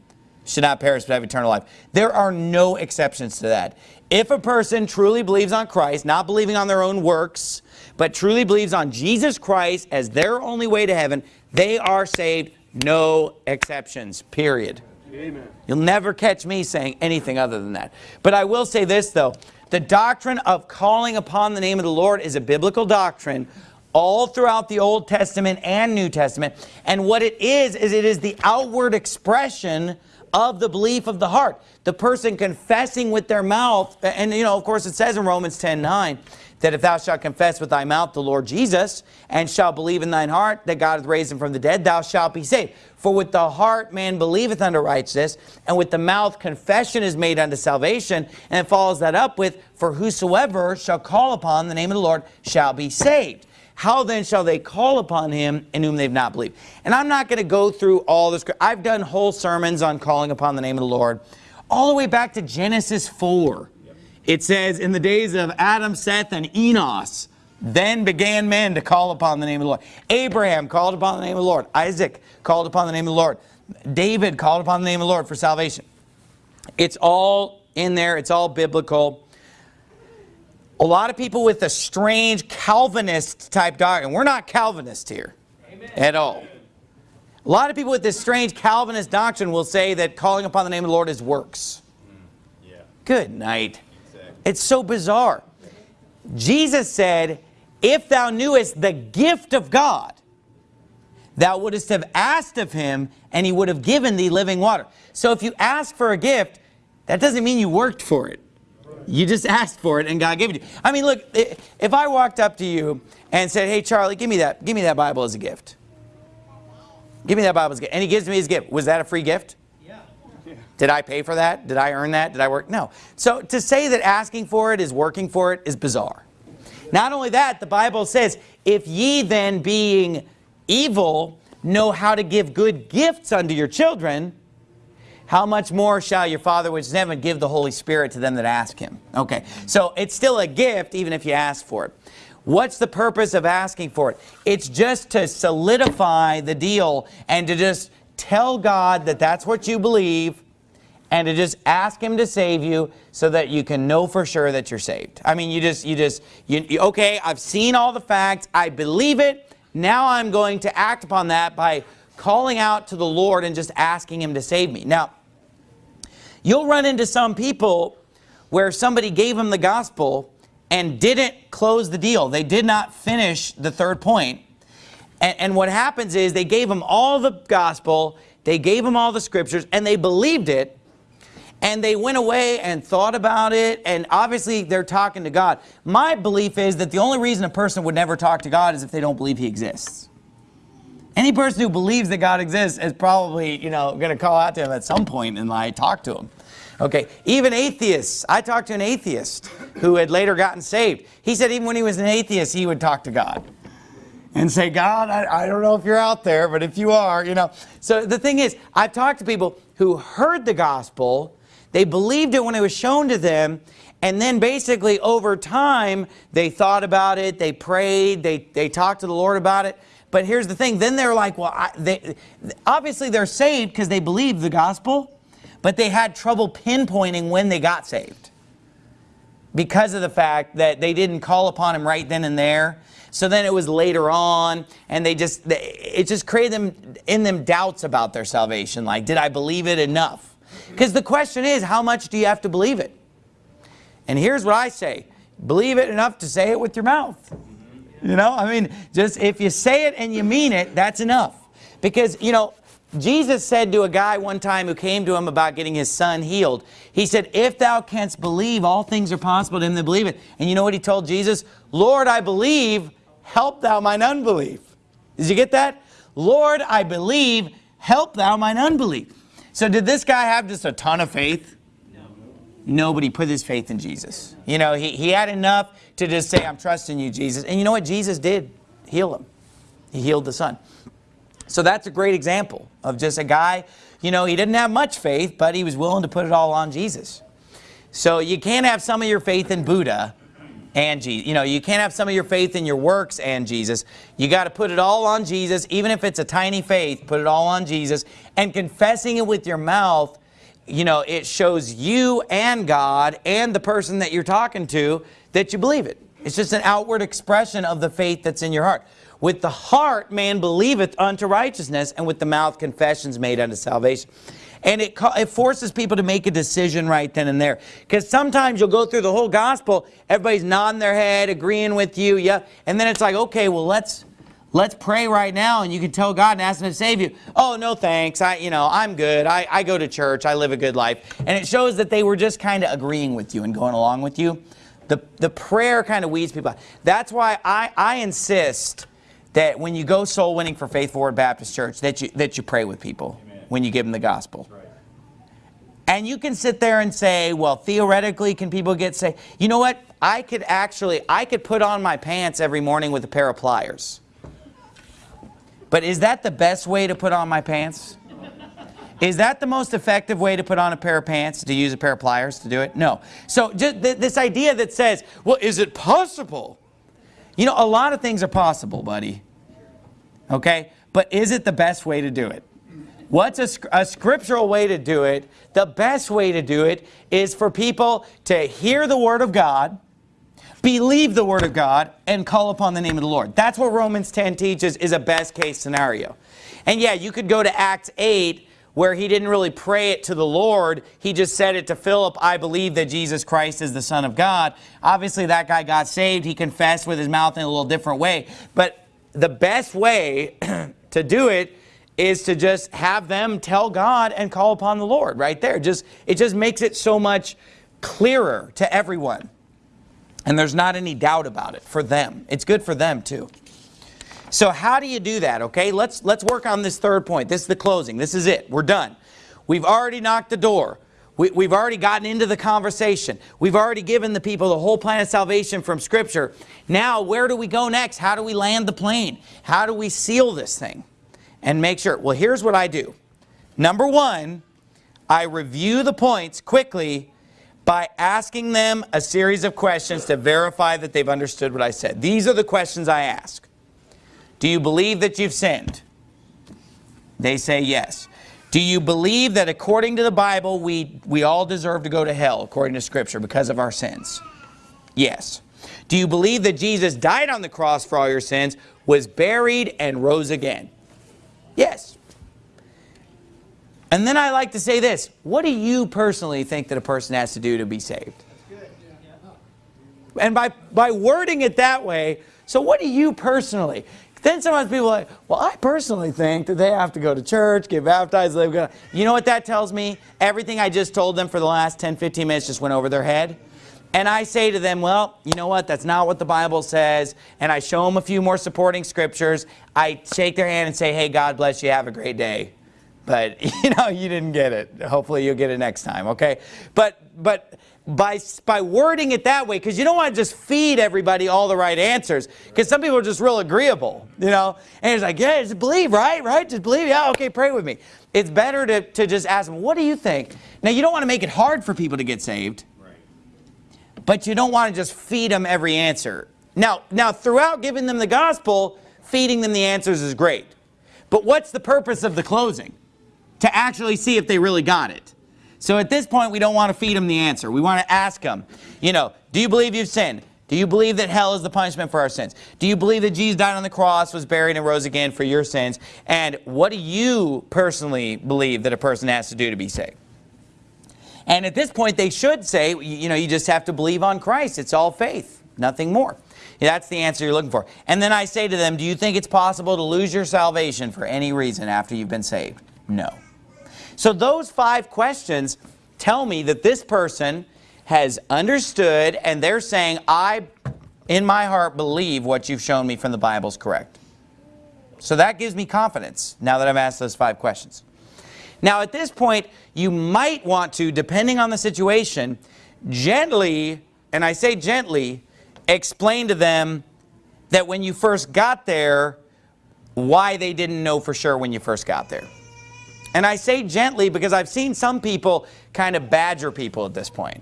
should not perish but have eternal life. There are no exceptions to that. If a person truly believes on Christ, not believing on their own works, but truly believes on Jesus Christ as their only way to heaven, they are saved, no exceptions, period. Amen. You'll never catch me saying anything other than that. But I will say this, though. The doctrine of calling upon the name of the Lord is a biblical doctrine all throughout the Old Testament and New Testament. And what it is, is it is the outward expression of the belief of the heart. The person confessing with their mouth, and you know, of course it says in Romans 10, 9, that if thou shalt confess with thy mouth the Lord Jesus, and shalt believe in thine heart that God hath raised him from the dead, thou shalt be saved. For with the heart man believeth unto righteousness, and with the mouth confession is made unto salvation, and it follows that up with, for whosoever shall call upon the name of the Lord shall be saved. How then shall they call upon him in whom they've not believed? And I'm not going to go through all this. I've done whole sermons on calling upon the name of the Lord. All the way back to Genesis 4. It says, in the days of Adam, Seth, and Enos, then began men to call upon the name of the Lord. Abraham called upon the name of the Lord. Isaac called upon the name of the Lord. David called upon the name of the Lord for salvation. It's all in there. It's all biblical. A lot of people with a strange Calvinist type doctrine. We're not Calvinist here Amen. at all. A lot of people with this strange Calvinist doctrine will say that calling upon the name of the Lord is works. Mm, yeah. Good night. Exactly. It's so bizarre. Jesus said, if thou knewest the gift of God, thou wouldst have asked of him, and he would have given thee living water. So if you ask for a gift, that doesn't mean you worked for it. You just asked for it and God gave it to you. I mean, look, if I walked up to you and said, hey, Charlie, give me that, give me that Bible as a gift. Give me that Bible as a gift. And he gives me his gift. Was that a free gift? Yeah. Did I pay for that? Did I earn that? Did I work? No. So to say that asking for it is working for it is bizarre. Not only that, the Bible says, if ye then being evil know how to give good gifts unto your children, how much more shall your Father which is in heaven give the Holy Spirit to them that ask him? Okay, so it's still a gift even if you ask for it. What's the purpose of asking for it? It's just to solidify the deal and to just tell God that that's what you believe and to just ask him to save you so that you can know for sure that you're saved. I mean, you just, you just, you, you, okay, I've seen all the facts, I believe it, now I'm going to act upon that by calling out to the Lord and just asking him to save me. Now, You'll run into some people where somebody gave them the gospel and didn't close the deal. They did not finish the third point. And, and what happens is they gave them all the gospel, they gave them all the scriptures, and they believed it, and they went away and thought about it, and obviously they're talking to God. My belief is that the only reason a person would never talk to God is if they don't believe he exists. Any person who believes that God exists is probably, you know, going to call out to him at some point and like talk to him. Okay, even atheists. I talked to an atheist who had later gotten saved. He said even when he was an atheist, he would talk to God and say, God, I, I don't know if you're out there, but if you are, you know. So the thing is, I've talked to people who heard the gospel, they believed it when it was shown to them, and then basically over time, they thought about it, they prayed, they, they talked to the Lord about it. But here's the thing, then they're like, well, I, they, obviously they're saved because they believed the gospel, but they had trouble pinpointing when they got saved because of the fact that they didn't call upon him right then and there. So then it was later on, and they just, they, it just created them, in them doubts about their salvation. Like, did I believe it enough? Because the question is, how much do you have to believe it? And here's what I say. Believe it enough to say it with your mouth. You know, I mean, just if you say it and you mean it, that's enough. Because, you know, Jesus said to a guy one time who came to him about getting his son healed, he said, if thou canst believe, all things are possible to him that believe it. And you know what he told Jesus? Lord, I believe, help thou mine unbelief. Did you get that? Lord, I believe, help thou mine unbelief. So did this guy have just a ton of faith? Nobody put his faith in Jesus. You know, he, he had enough to just say, I'm trusting you, Jesus. And you know what Jesus did? Heal him. He healed the son. So that's a great example of just a guy, you know, he didn't have much faith, but he was willing to put it all on Jesus. So you can't have some of your faith in Buddha and Jesus. You know, you can't have some of your faith in your works and Jesus. You got to put it all on Jesus, even if it's a tiny faith, put it all on Jesus. And confessing it with your mouth you know, it shows you and God and the person that you're talking to that you believe it. It's just an outward expression of the faith that's in your heart. With the heart, man believeth unto righteousness, and with the mouth, confessions made unto salvation. And it, it forces people to make a decision right then and there. Because sometimes you'll go through the whole gospel, everybody's nodding their head, agreeing with you, yeah, and then it's like, okay, well, let's Let's pray right now and you can tell God and ask him to save you. Oh, no thanks. I, you know, I'm good. I, I go to church. I live a good life. And it shows that they were just kind of agreeing with you and going along with you. The, the prayer kind of weeds people out. That's why I, I insist that when you go soul winning for Faithful Word Baptist Church, that you, that you pray with people Amen. when you give them the gospel. Right. And you can sit there and say, well, theoretically, can people get saved? You know what? I could actually, I could put on my pants every morning with a pair of pliers. But is that the best way to put on my pants? Is that the most effective way to put on a pair of pants, to use a pair of pliers to do it? No. So just th this idea that says, well, is it possible? You know, a lot of things are possible, buddy. Okay? But is it the best way to do it? What's a, a, scriptural way to do it? The best way to do it is for people to hear the Word of God, believe the word of God, and call upon the name of the Lord. That's what Romans 10 teaches is a best case scenario. And yeah, you could go to Acts 8 where he didn't really pray it to the Lord. He just said it to Philip, I believe that Jesus Christ is the Son of God. Obviously, that guy got saved. He confessed with his mouth in a little different way. But the best way to do it is to just have them tell God and call upon the Lord right there. Just It just makes it so much clearer to everyone. And there's not any doubt about it for them. It's good for them too. So how do you do that, okay? Let's, let's work on this third point. This is the closing. This is it. We're done. We've already knocked the door. We, we've already gotten into the conversation. We've already given the people the whole plan of salvation from Scripture. Now, where do we go next? How do we land the plane? How do we seal this thing? And make sure. Well, here's what I do. Number one, I review the points quickly by asking them a series of questions to verify that they've understood what I said. These are the questions I ask. Do you believe that you've sinned? They say yes. Do you believe that according to the Bible, we, we all deserve to go to hell, according to Scripture, because of our sins? Yes. Do you believe that Jesus died on the cross for all your sins, was buried, and rose again? Yes. And then I like to say this, what do you personally think that a person has to do to be saved? And by, by wording it that way, so what do you personally? Then sometimes people are like, well, I personally think that they have to go to church, get baptized, live You know what that tells me? Everything I just told them for the last 10, 15 minutes just went over their head. and I say to them, well, you know what, that's not what the Bible says, and I show them a few more supporting scriptures, I shake their hand and say, hey, God bless you, have a great day. But, you know, you didn't get it. Hopefully you'll get it next time, okay? But, but by, by wording it that way, because you don't want to just feed everybody all the right answers, because some people are just real agreeable, you know? And it's like, yeah, just believe, right? Right? Just believe, yeah, okay, pray with me. It's better to, to just ask them, what do you think? Now, you don't want to make it hard for people to get saved, but you don't want to just feed them every answer. Now, now, throughout giving them the gospel, feeding them the answers is great. But what's the purpose of the closing? To actually see if they really got it. So at this point, we don't want to feed them the answer. We want to ask them, you know, do you believe you've sinned? Do you believe that hell is the punishment for our sins? Do you believe that Jesus died on the cross, was buried, and rose again for your sins? And what do you personally believe that a person has to do to be saved? And at this point, they should say, you know, you just have to believe on Christ. It's all faith, nothing more. That's the answer you're looking for. And then I say to them, do you think it's possible to lose your salvation for any reason after you've been saved? No. So those five questions tell me that this person has understood and they're saying, I, in my heart, believe what you've shown me from the Bible is correct. So that gives me confidence now that I've asked those five questions. Now at this point, you might want to, depending on the situation, gently, and I say gently, explain to them that when you first got there, why they didn't know for sure when you first got there. And I say gently because I've seen some people kind of badger people at this point.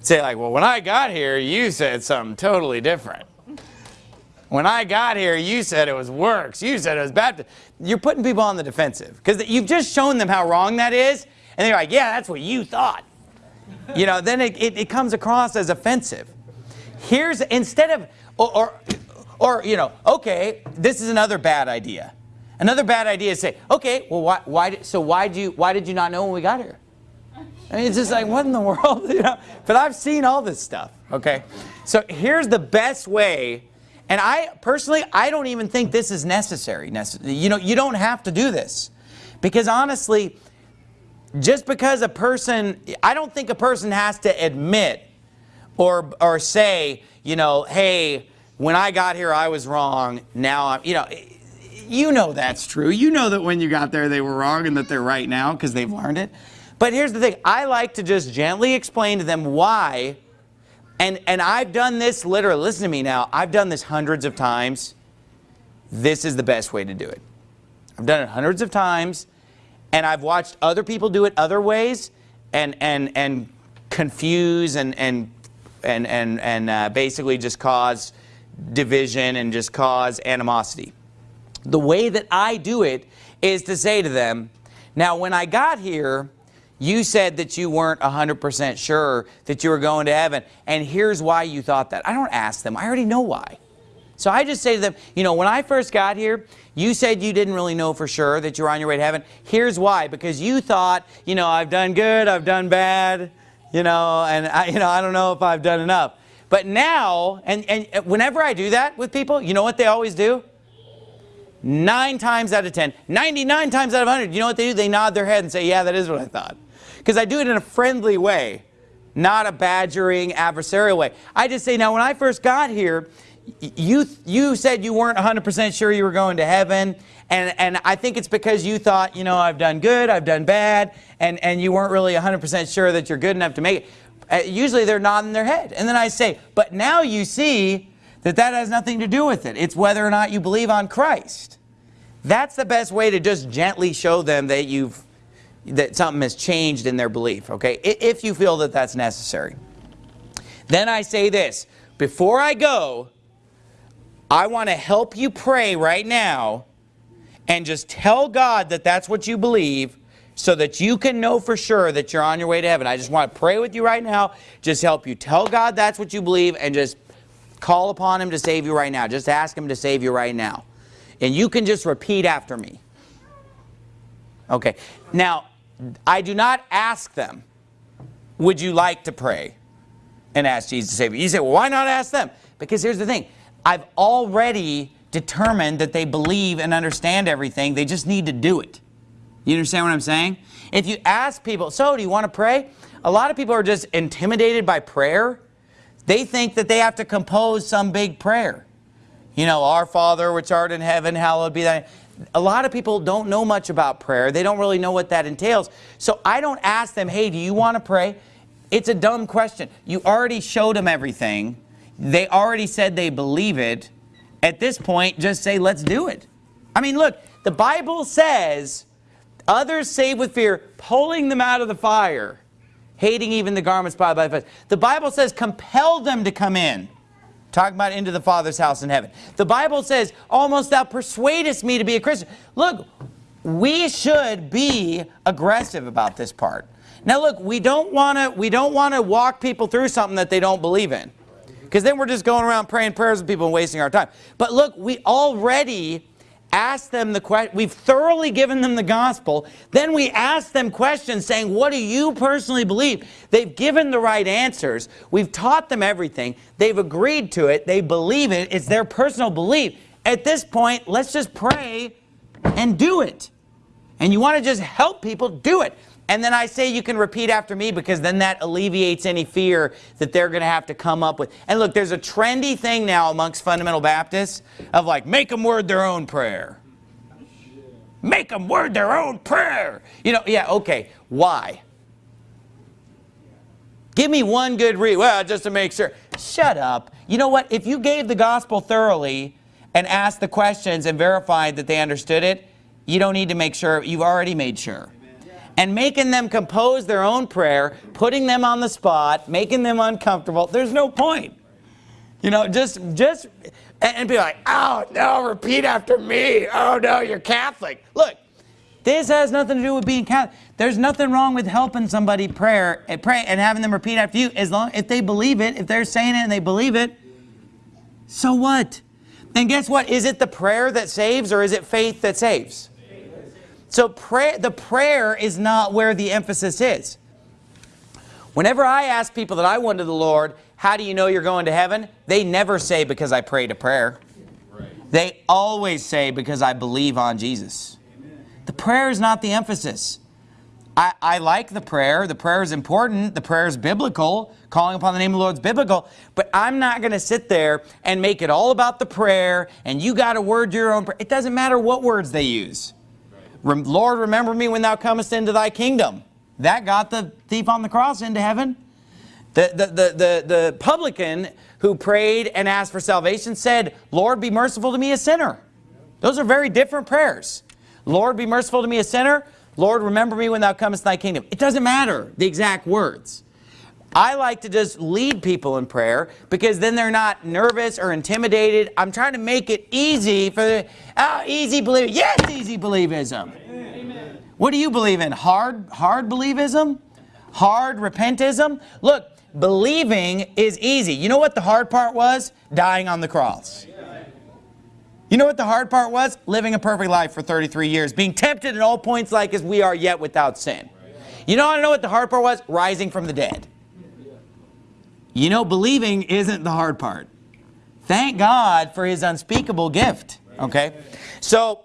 Say like, well, when I got here, you said something totally different. When I got here, you said it was works. You said it was bad. You're putting people on the defensive because you've just shown them how wrong that is. And they're like, yeah, that's what you thought. You know, then it, it, it comes across as offensive. Here's, instead of, or, or, or, you know, okay, this is another bad idea. Another bad idea is say, okay, well, why, why, so why, do you, why did you not know when we got here? I mean, it's just like, what in the world? You know? But I've seen all this stuff, okay? So here's the best way and I personally, I don't even think this is necessary. You know, you don't have to do this. Because honestly, just because a person, I don't think a person has to admit or, or say, you know, hey, when I got here, I was wrong. Now I'm, you know, you know that's true. You know that when you got there, they were wrong and that they're right now because they've learned it. But here's the thing. I like to just gently explain to them why and, and I've done this literally, listen to me now, I've done this hundreds of times. This is the best way to do it. I've done it hundreds of times and I've watched other people do it other ways and, and, and confuse and, and, and, and, and uh, basically just cause division and just cause animosity. The way that I do it is to say to them, now when I got here, you said that you weren't 100% sure that you were going to heaven, and here's why you thought that. I don't ask them. I already know why. So I just say to them, you know, when I first got here, you said you didn't really know for sure that you were on your way to heaven. Here's why. Because you thought, you know, I've done good, I've done bad, you know, and I, you know, I don't know if I've done enough. But now, and, and whenever I do that with people, you know what they always do? Nine times out of 10, 99 times out of 100, you know what they do? They nod their head and say, yeah, that is what I thought. Because I do it in a friendly way, not a badgering, adversarial way. I just say, now when I first got here, you, you said you weren't 100% sure you were going to heaven. And, and I think it's because you thought, you know, I've done good, I've done bad, and, and you weren't really 100% sure that you're good enough to make it. Uh, usually they're nodding their head. And then I say, but now you see that that has nothing to do with it. It's whether or not you believe on Christ. That's the best way to just gently show them that you've that something has changed in their belief, okay? If you feel that that's necessary. Then I say this, before I go, I want to help you pray right now and just tell God that that's what you believe so that you can know for sure that you're on your way to heaven. I just want to pray with you right now, just help you tell God that's what you believe and just call upon Him to save you right now. Just ask Him to save you right now. And you can just repeat after me. Okay. Now, I do not ask them, would you like to pray? And ask Jesus to save you. You say, well, why not ask them? Because here's the thing. I've already determined that they believe and understand everything. They just need to do it. You understand what I'm saying? If you ask people, so do you want to pray? A lot of people are just intimidated by prayer They think that they have to compose some big prayer. You know, our Father which art in heaven, hallowed be thy a lot of people don't know much about prayer. They don't really know what that entails. So I don't ask them, hey, do you want to pray? It's a dumb question. You already showed them everything. They already said they believe it. At this point, just say, let's do it. I mean, look, the Bible says, others save with fear, pulling them out of the fire, hating even the garments by the flesh. The Bible says, compel them to come in. Talking about into the Father's house in heaven. The Bible says, almost thou persuadest me to be a Christian. Look, we should be aggressive about this part. Now look, we don't want to we don't want to walk people through something that they don't believe in. Because then we're just going around praying prayers with people and wasting our time. But look, we already ask them the question. We've thoroughly given them the gospel. Then we ask them questions saying, what do you personally believe? They've given the right answers. We've taught them everything. They've agreed to it. They believe it. It's their personal belief. At this point, let's just pray and do it. And you want to just help people do it. And then I say you can repeat after me because then that alleviates any fear that they're going to have to come up with. And look, there's a trendy thing now amongst fundamental Baptists of like, make them word their own prayer. Make them word their own prayer. You know, yeah, okay. Why? Give me one good read. Well, just to make sure. Shut up. You know what? If you gave the gospel thoroughly and asked the questions and verified that they understood it, you don't need to make sure. You've already made sure and making them compose their own prayer, putting them on the spot, making them uncomfortable, there's no point. You know, just, just, and be like, oh, no, repeat after me. Oh, no, you're Catholic. Look, this has nothing to do with being Catholic. There's nothing wrong with helping somebody prayer and pray and having them repeat after you as long if they believe it, if they're saying it and they believe it. So what? And guess what? Is it the prayer that saves or is it faith that saves? So prayer, the prayer is not where the emphasis is. Whenever I ask people that I went to the Lord, how do you know you're going to heaven? They never say because I prayed a prayer. Right. They always say because I believe on Jesus. Amen. The prayer is not the emphasis. I, I like the prayer. The prayer is important. The prayer is biblical. Calling upon the name of the Lord is biblical. But I'm not going to sit there and make it all about the prayer and you got to word your own prayer. It doesn't matter what words they use. Lord, remember me when thou comest into thy kingdom. That got the thief on the cross into heaven. The, the, the, the, the publican who prayed and asked for salvation said, Lord, be merciful to me a sinner. Those are very different prayers. Lord, be merciful to me a sinner. Lord, remember me when thou comest thy kingdom. It doesn't matter the exact words. I like to just lead people in prayer because then they're not nervous or intimidated. I'm trying to make it easy for the, oh, easy believe. Yes, easy believism. Amen. What do you believe in? Hard, hard believism? Hard repentism? Look, believing is easy. You know what the hard part was? Dying on the cross. You know what the hard part was? Living a perfect life for 33 years. Being tempted at all points like as we are yet without sin. You know, I know what the hard part was? Rising from the dead. You know, believing isn't the hard part. Thank God for his unspeakable gift. Okay? So,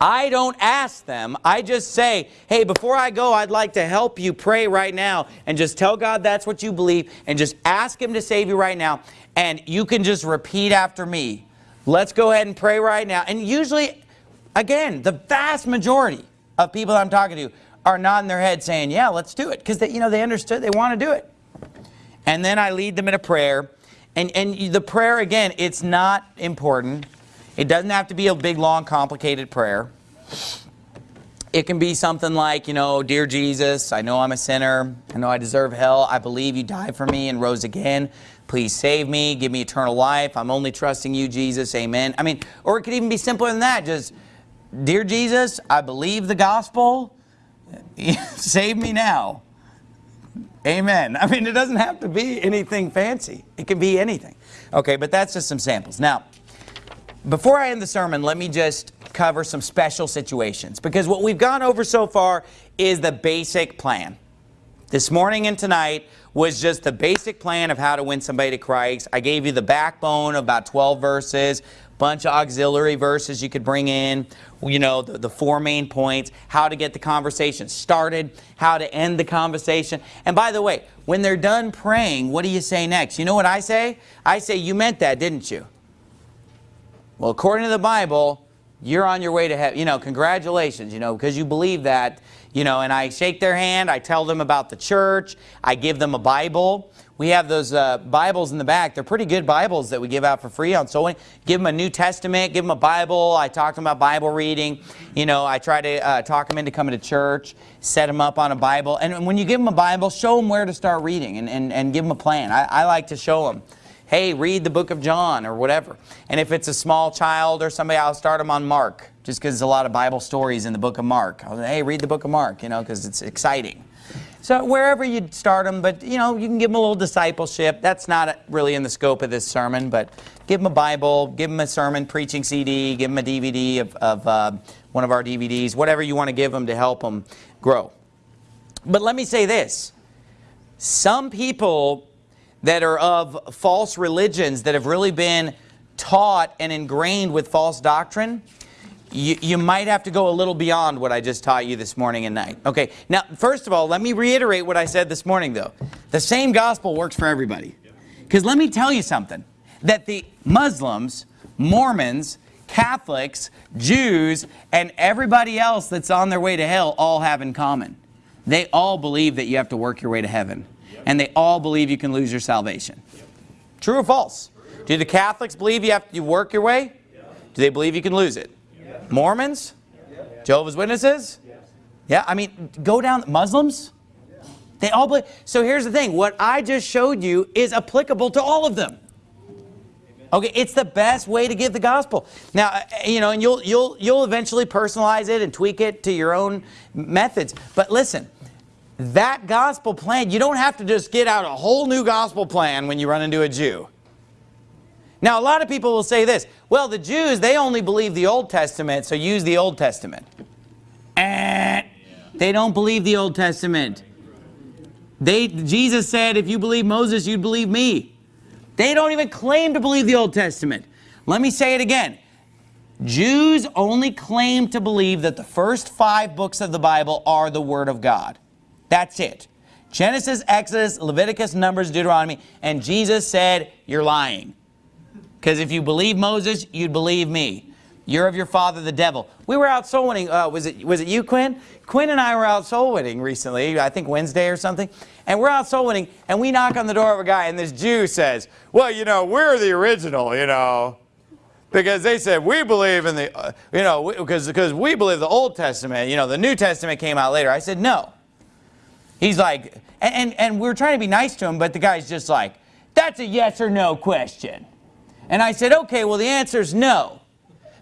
I don't ask them. I just say, hey, before I go, I'd like to help you pray right now and just tell God that's what you believe and just ask him to save you right now. And you can just repeat after me. Let's go ahead and pray right now. And usually, again, the vast majority of people I'm talking to are nodding their head saying, yeah, let's do it. Because, you know, they understood, they want to do it. And then I lead them in a prayer. And, and the prayer, again, it's not important. It doesn't have to be a big, long, complicated prayer. It can be something like, you know, Dear Jesus, I know I'm a sinner. I know I deserve hell. I believe you died for me and rose again. Please save me. Give me eternal life. I'm only trusting you, Jesus. Amen. I mean, or it could even be simpler than that. Just, Dear Jesus, I believe the gospel. Save me now. Amen. I mean, it doesn't have to be anything fancy. It can be anything. Okay, but that's just some samples. Now, before I end the sermon, let me just cover some special situations because what we've gone over so far is the basic plan. This morning and tonight was just the basic plan of how to win somebody to Christ. I gave you the backbone of about 12 verses, bunch of auxiliary verses you could bring in, you know, the, the four main points, how to get the conversation started, how to end the conversation. And by the way, when they're done praying, what do you say next? You know what I say? I say, you meant that, didn't you? Well, according to the Bible, you're on your way to heaven. You know, congratulations, you know, because you believe that, you know, and I shake their hand, I tell them about the church, I give them a Bible. We have those uh, Bibles in the back. They're pretty good Bibles that we give out for free on So Give them a New Testament, give them a Bible. I talk to them about Bible reading. You know, I try to uh, talk them into coming to church, set them up on a Bible. And when you give them a Bible, show them where to start reading and, and, and give them a plan. I, I like to show them hey, read the book of John or whatever. And if it's a small child or somebody, I'll start them on Mark, just because there's a lot of Bible stories in the book of Mark. I'll say, hey, read the book of Mark, you know, because it's exciting. So wherever you start them, but you know, you can give them a little discipleship. That's not really in the scope of this sermon, but give them a Bible, give them a sermon preaching CD, give them a DVD of, of uh, one of our DVDs, whatever you want to give them to help them grow. But let me say this. Some people that are of false religions that have really been taught and ingrained with false doctrine, you, you, might have to go a little beyond what I just taught you this morning and night. Okay, now first of all, let me reiterate what I said this morning though. The same gospel works for everybody. Because let me tell you something, that the Muslims, Mormons, Catholics, Jews, and everybody else that's on their way to hell all have in common. They all believe that you have to work your way to heaven and they all believe you can lose your salvation. True or false? Do the Catholics believe you have to work your way? Do they believe you can lose it? Mormons? Jehovah's Witnesses? Yeah, I mean, go down, Muslims? They all believe. So here's the thing, what I just showed you is applicable to all of them. Okay, it's the best way to give the gospel. Now, uh, you know, and you'll you'll you'll eventually personalize it and tweak it to your own methods. But listen, that gospel plan, you don't have to just get out a whole new gospel plan when you run into a Jew. Now, a lot of people will say this, well, the Jews, they only believe the Old Testament, so use the Old Testament. Eh, they don't believe the Old Testament. They, Jesus said, if you believe Moses, you'd believe me. They don't even claim to believe the Old Testament. Let me say it again. Jews only claim to believe that the first five books of the Bible are the Word of God. That's it. Genesis, Exodus, Leviticus, Numbers, Deuteronomy, and Jesus said, you're lying. Because if you believe Moses, you'd believe me. You're of your father, the devil. We were out soul winning. Uh, was it was it you, Quinn? Quinn and I were out soul winning recently. I think Wednesday or something. And we're out soul winning, and we knock on the door of a guy, and this Jew says, "Well, you know, we're the original, you know." Because they said, we believe in the, uh, you know, because because we believe the Old Testament, you know, the New Testament came out later. I said, no. He's like, and, and, and we're trying to be nice to him, but the guy's just like, that's a yes or no question. And I said, okay, well, the answer is no.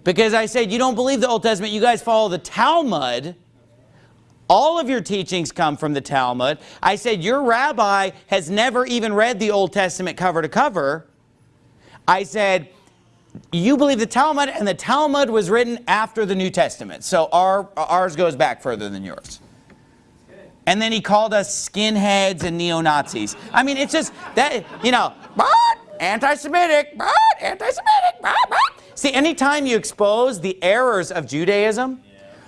Because I said, you don't believe the Old Testament, you guys follow the Talmud. All of your teachings come from the Talmud. I said, your rabbi has never even read the Old Testament cover to cover. I said, you believe the Talmud, and the Talmud was written after the New Testament. So our, ours goes back further than yours. And then he called us skinheads and neo-Nazis. I mean, it's just that, you know, but anti-Semitic, but anti-Semitic, but See, anytime you expose the errors of Judaism,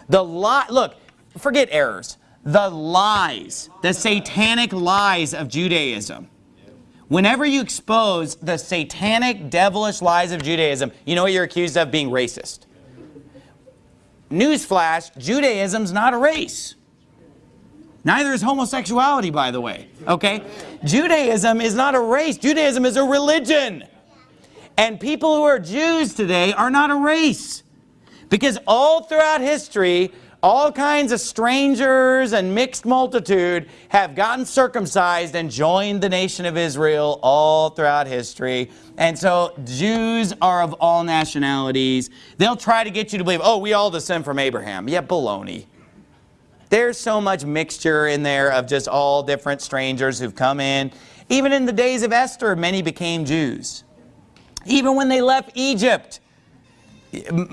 the lie, look, forget errors, the lies, the satanic lies of Judaism. Whenever you expose the satanic, devilish lies of Judaism, you know what you're accused of? Being racist. Newsflash, Judaism's not a race. Neither is homosexuality, by the way, okay? Judaism is not a race. Judaism is a religion. And people who are Jews today are not a race. Because all throughout history, all kinds of strangers and mixed multitude have gotten circumcised and joined the nation of Israel all throughout history. And so Jews are of all nationalities. They'll try to get you to believe, oh, we all descend from Abraham. Yeah, baloney. There's so much mixture in there of just all different strangers who've come in. Even in the days of Esther, many became Jews. Even when they left Egypt,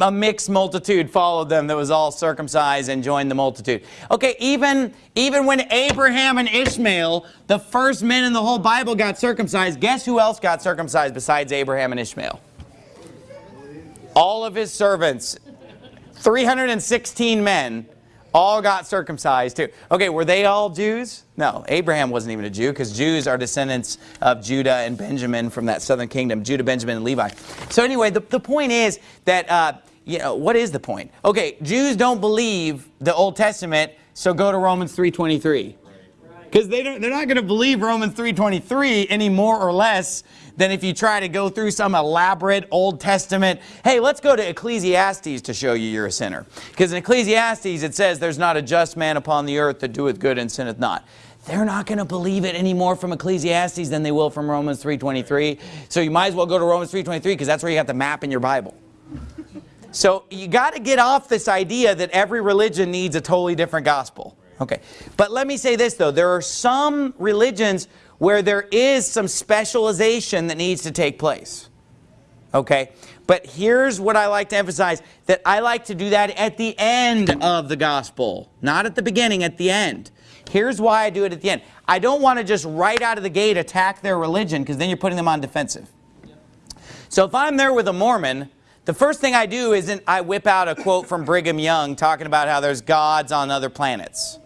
a mixed multitude followed them that was all circumcised and joined the multitude. Okay, even, even when Abraham and Ishmael, the first men in the whole Bible got circumcised, guess who else got circumcised besides Abraham and Ishmael? All of his servants, 316 men, all got circumcised too. Okay, were they all Jews? No, Abraham wasn't even a Jew because Jews are descendants of Judah and Benjamin from that southern kingdom, Judah, Benjamin, and Levi. So anyway, the, the point is that, uh, you know, what is the point? Okay, Jews don't believe the Old Testament, so go to Romans 3.23. Because they don't, they're not going to believe Romans 3.23 any more or less than if you try to go through some elaborate Old Testament. Hey, let's go to Ecclesiastes to show you you're a sinner. Because in Ecclesiastes it says, there's not a just man upon the earth that doeth good and sinneth not. They're not going to believe it any more from Ecclesiastes than they will from Romans 3.23. So you might as well go to Romans 3.23 because that's where you got the map in your Bible. So you got to get off this idea that every religion needs a totally different gospel. Okay, but let me say this though, there are some religions where there is some specialization that needs to take place. Okay, but here's what I like to emphasize, that I like to do that at the end of the gospel, not at the beginning, at the end. Here's why I do it at the end. I don't want to just right out of the gate attack their religion because then you're putting them on defensive. So if I'm there with a Mormon, the first thing I do isn't I whip out a quote from Brigham Young talking about how there's gods on other planets.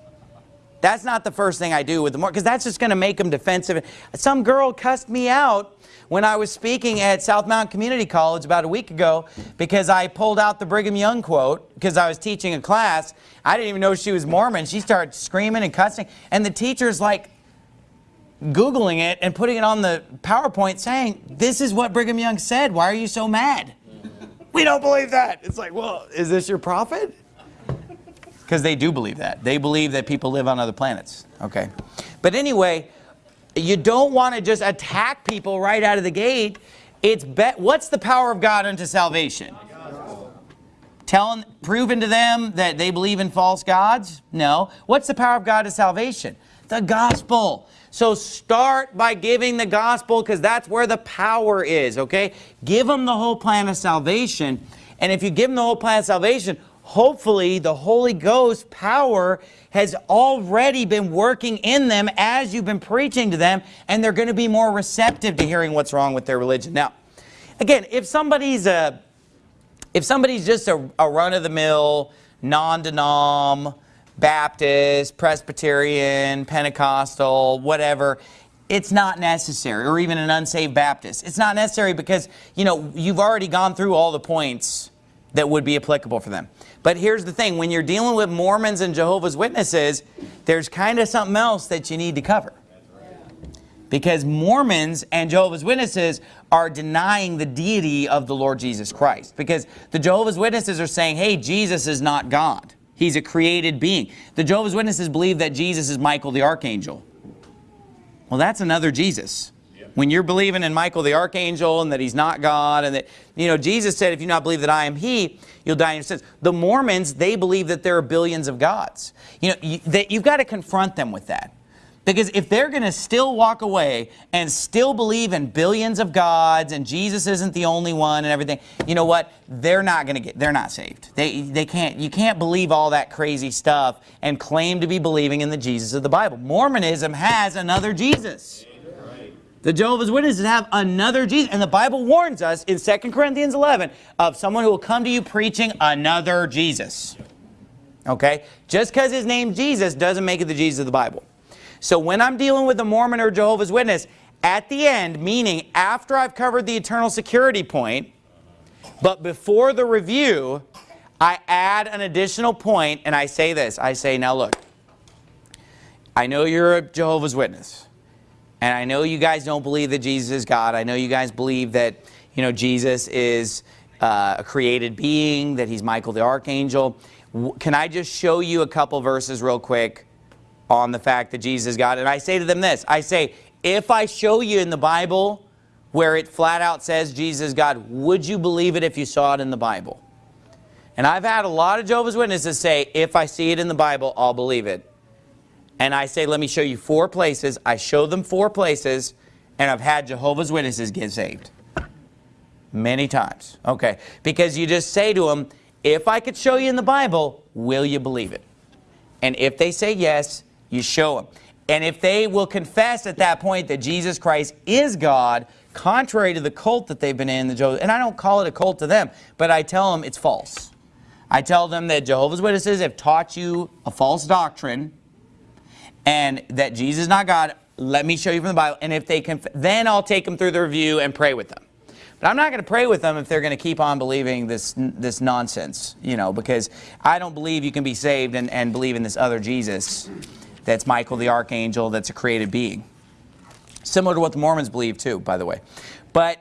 That's not the first thing I do with the more, because that's just going to make them defensive. Some girl cussed me out when I was speaking at South Mountain Community College about a week ago because I pulled out the Brigham Young quote because I was teaching a class. I didn't even know she was Mormon. She started screaming and cussing. And the teacher's like Googling it and putting it on the PowerPoint saying, this is what Brigham Young said. Why are you so mad? we don't believe that. It's like, well, is this your prophet? Because they do believe that. They believe that people live on other planets. Okay. But anyway, you don't want to just attack people right out of the gate. It's bet. what's the power of God unto salvation? Telling, proving to them that they believe in false gods? No. What's the power of God to salvation? The gospel. So start by giving the gospel because that's where the power is, okay? Give them the whole plan of salvation. And if you give them the whole plan of salvation, hopefully the Holy Ghost power has already been working in them as you've been preaching to them and they're going to be more receptive to hearing what's wrong with their religion. Now, again, if somebody's a, if somebody's just a, a run-of-the-mill, non-denom, Baptist, Presbyterian, Pentecostal, whatever, it's not necessary, or even an unsaved Baptist. It's not necessary because, you know, you've already gone through all the points that would be applicable for them. But here's the thing, when you're dealing with Mormons and Jehovah's Witnesses, there's kind of something else that you need to cover. Because Mormons and Jehovah's Witnesses are denying the deity of the Lord Jesus Christ. Because the Jehovah's Witnesses are saying, hey, Jesus is not God. He's a created being. The Jehovah's Witnesses believe that Jesus is Michael the Archangel. Well, that's another Jesus. When you're believing in Michael the Archangel and that he's not God and that, you know, Jesus said, if you not believe that I am he, you'll die in your sins. The Mormons, they believe that there are billions of gods. You know, you, that you've got to confront them with that. Because if they're going to still walk away and still believe in billions of gods and Jesus isn't the only one and everything, you know what? They're not going to get, they're not saved. They, they can't, you can't believe all that crazy stuff and claim to be believing in the Jesus of the Bible. Mormonism has another Jesus. The Jehovah's Witnesses have another Jesus. And the Bible warns us in 2 Corinthians 11 of someone who will come to you preaching another Jesus. Okay? Just because his name Jesus doesn't make it the Jesus of the Bible. So when I'm dealing with a Mormon or Jehovah's Witness, at the end, meaning after I've covered the eternal security point, but before the review, I add an additional point and I say this. I say, now look, I know you're a Jehovah's Witness. And I know you guys don't believe that Jesus is God. I know you guys believe that, you know, Jesus is uh, a created being, that he's Michael the Archangel. Can I just show you a couple verses real quick on the fact that Jesus is God? And I say to them this. I say, if I show you in the Bible where it flat out says Jesus is God, would you believe it if you saw it in the Bible? And I've had a lot of Jehovah's Witnesses say, if I see it in the Bible, I'll believe it and I say, let me show you four places. I show them four places, and I've had Jehovah's Witnesses get saved. Many times. Okay. Because you just say to them, if I could show you in the Bible, will you believe it? And if they say yes, you show them. And if they will confess at that point that Jesus Christ is God, contrary to the cult that they've been in, the Jehovah's, and I don't call it a cult to them, but I tell them it's false. I tell them that Jehovah's Witnesses have taught you a false doctrine and that Jesus is not God. Let me show you from the Bible. And if they can, then I'll take them through the review and pray with them. But I'm not going to pray with them if they're going to keep on believing this this nonsense, you know, because I don't believe you can be saved and, and believe in this other Jesus that's Michael the Archangel, that's a created being. Similar to what the Mormons believe too, by the way. But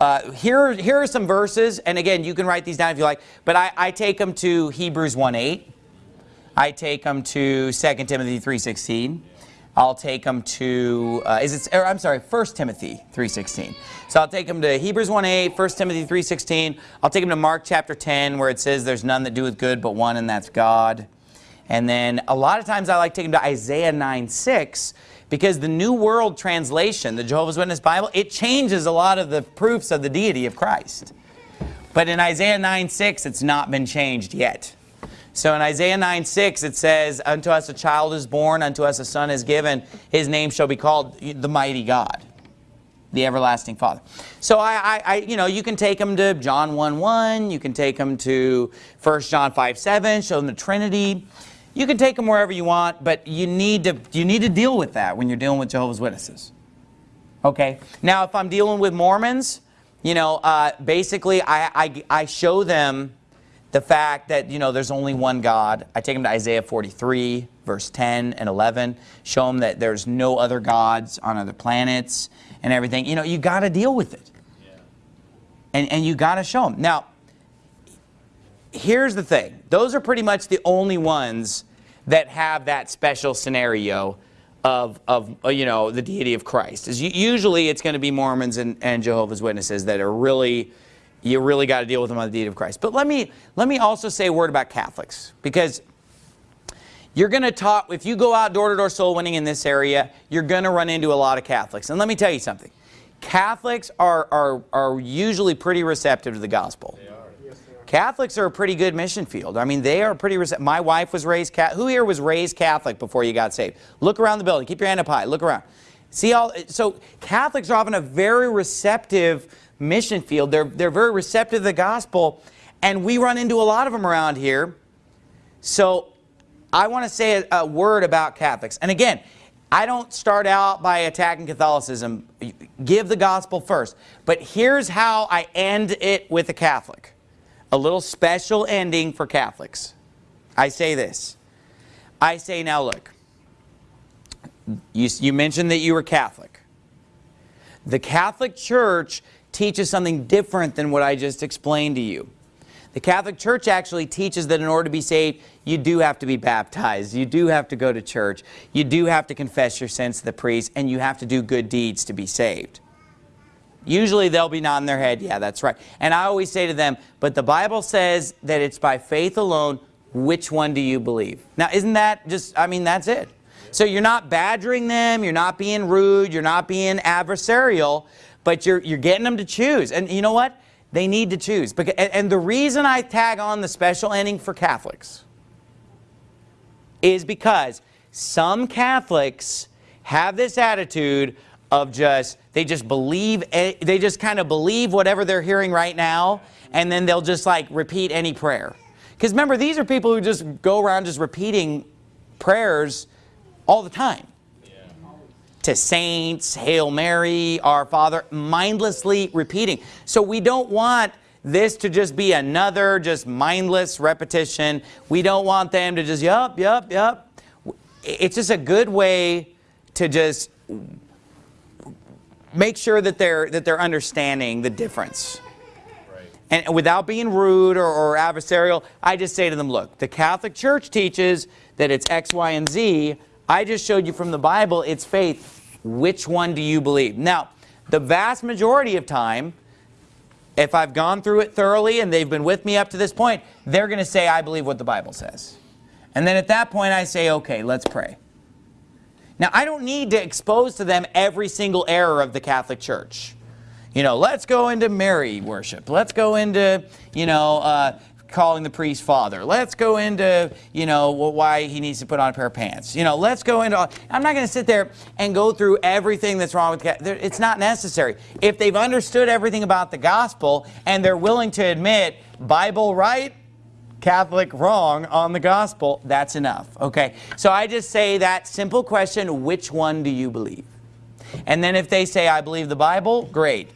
uh, here, here are some verses, and again, you can write these down if you like, but I, I take them to Hebrews 1.8. I take them to 2 Timothy 3.16. I'll take them to, uh, is it, or I'm sorry, 1 Timothy 3.16. So I'll take them to Hebrews 1.8, 1 Timothy 3.16. I'll take them to Mark chapter 10 where it says there's none that doeth good but one and that's God. And then a lot of times I like taking them to Isaiah 9.6 because the New World Translation, the Jehovah's Witness Bible, it changes a lot of the proofs of the deity of Christ. But in Isaiah 9.6, it's not been changed yet. So in Isaiah 9, 6, it says, Unto us a child is born, unto us a son is given. His name shall be called the mighty God, the everlasting Father. So I, I, I you know, you can take them to John 1, 1. You can take them to 1 John 5, 7. Show them the Trinity. You can take them wherever you want, but you need to, you need to deal with that when you're dealing with Jehovah's Witnesses. Okay? Now, if I'm dealing with Mormons, you know, uh, basically I, I, I show them the fact that, you know, there's only one God. I take them to Isaiah 43, verse 10 and 11. Show them that there's no other gods on other planets and everything. You know, you got to deal with it. Yeah. And, and you got to show them. Now, here's the thing. Those are pretty much the only ones that have that special scenario of, of uh, you know, the deity of Christ. Is usually it's going to be Mormons and, and Jehovah's Witnesses that are really you really got to deal with them on the deed of Christ. But let me, let me also say a word about Catholics because you're going to talk, if you go out door-to-door -door soul winning in this area, you're going to run into a lot of Catholics. And let me tell you something. Catholics are, are, are usually pretty receptive to the gospel. They are. Yes, they are. Catholics are a pretty good mission field. I mean, they are pretty receptive. My wife was raised Catholic. Who here was raised Catholic before you got saved? Look around the building. Keep your hand up high. Look around. See all, so Catholics are often a very receptive mission field. They're, they're very receptive to the gospel, and we run into a lot of them around here. So I want to say a, a word about Catholics. And again, I don't start out by attacking Catholicism. Give the gospel first. But here's how I end it with a Catholic. A little special ending for Catholics. I say this. I say, now look, you, you mentioned that you were Catholic. The Catholic Church teaches something different than what I just explained to you. The Catholic Church actually teaches that in order to be saved, you do have to be baptized. You do have to go to church. You do have to confess your sins to the priest, and you have to do good deeds to be saved. Usually they'll be nodding their head, yeah, that's right. And I always say to them, but the Bible says that it's by faith alone, which one do you believe? Now, isn't that just, I mean, that's it. So you're not badgering them, you're not being rude, you're not being adversarial, but you're, you're getting them to choose. And you know what? They need to choose. And the reason I tag on the special ending for Catholics is because some Catholics have this attitude of just, they just believe, they just kind of believe whatever they're hearing right now, and then they'll just like repeat any prayer. Because remember, these are people who just go around just repeating prayers all the time to saints, Hail Mary, Our Father, mindlessly repeating. So we don't want this to just be another just mindless repetition. We don't want them to just, yup, yup, yup. It's just a good way to just make sure that they're, that they're understanding the difference. And without being rude or, or adversarial, I just say to them, look, the Catholic Church teaches that it's X, Y, and Z. I just showed you from the Bible, it's faith. Which one do you believe? Now, the vast majority of time, if I've gone through it thoroughly and they've been with me up to this point, they're going to say, I believe what the Bible says. And then at that point, I say, okay, let's pray. Now, I don't need to expose to them every single error of the Catholic Church. You know, let's go into Mary worship. Let's go into, you know, uh, calling the priest father. Let's go into, you know, why he needs to put on a pair of pants. You know, let's go into, I'm not going to sit there and go through everything that's wrong with, it's not necessary. If they've understood everything about the gospel and they're willing to admit, Bible right, Catholic wrong on the gospel, that's enough, okay? So I just say that simple question, which one do you believe? And then if they say, I believe the Bible, great.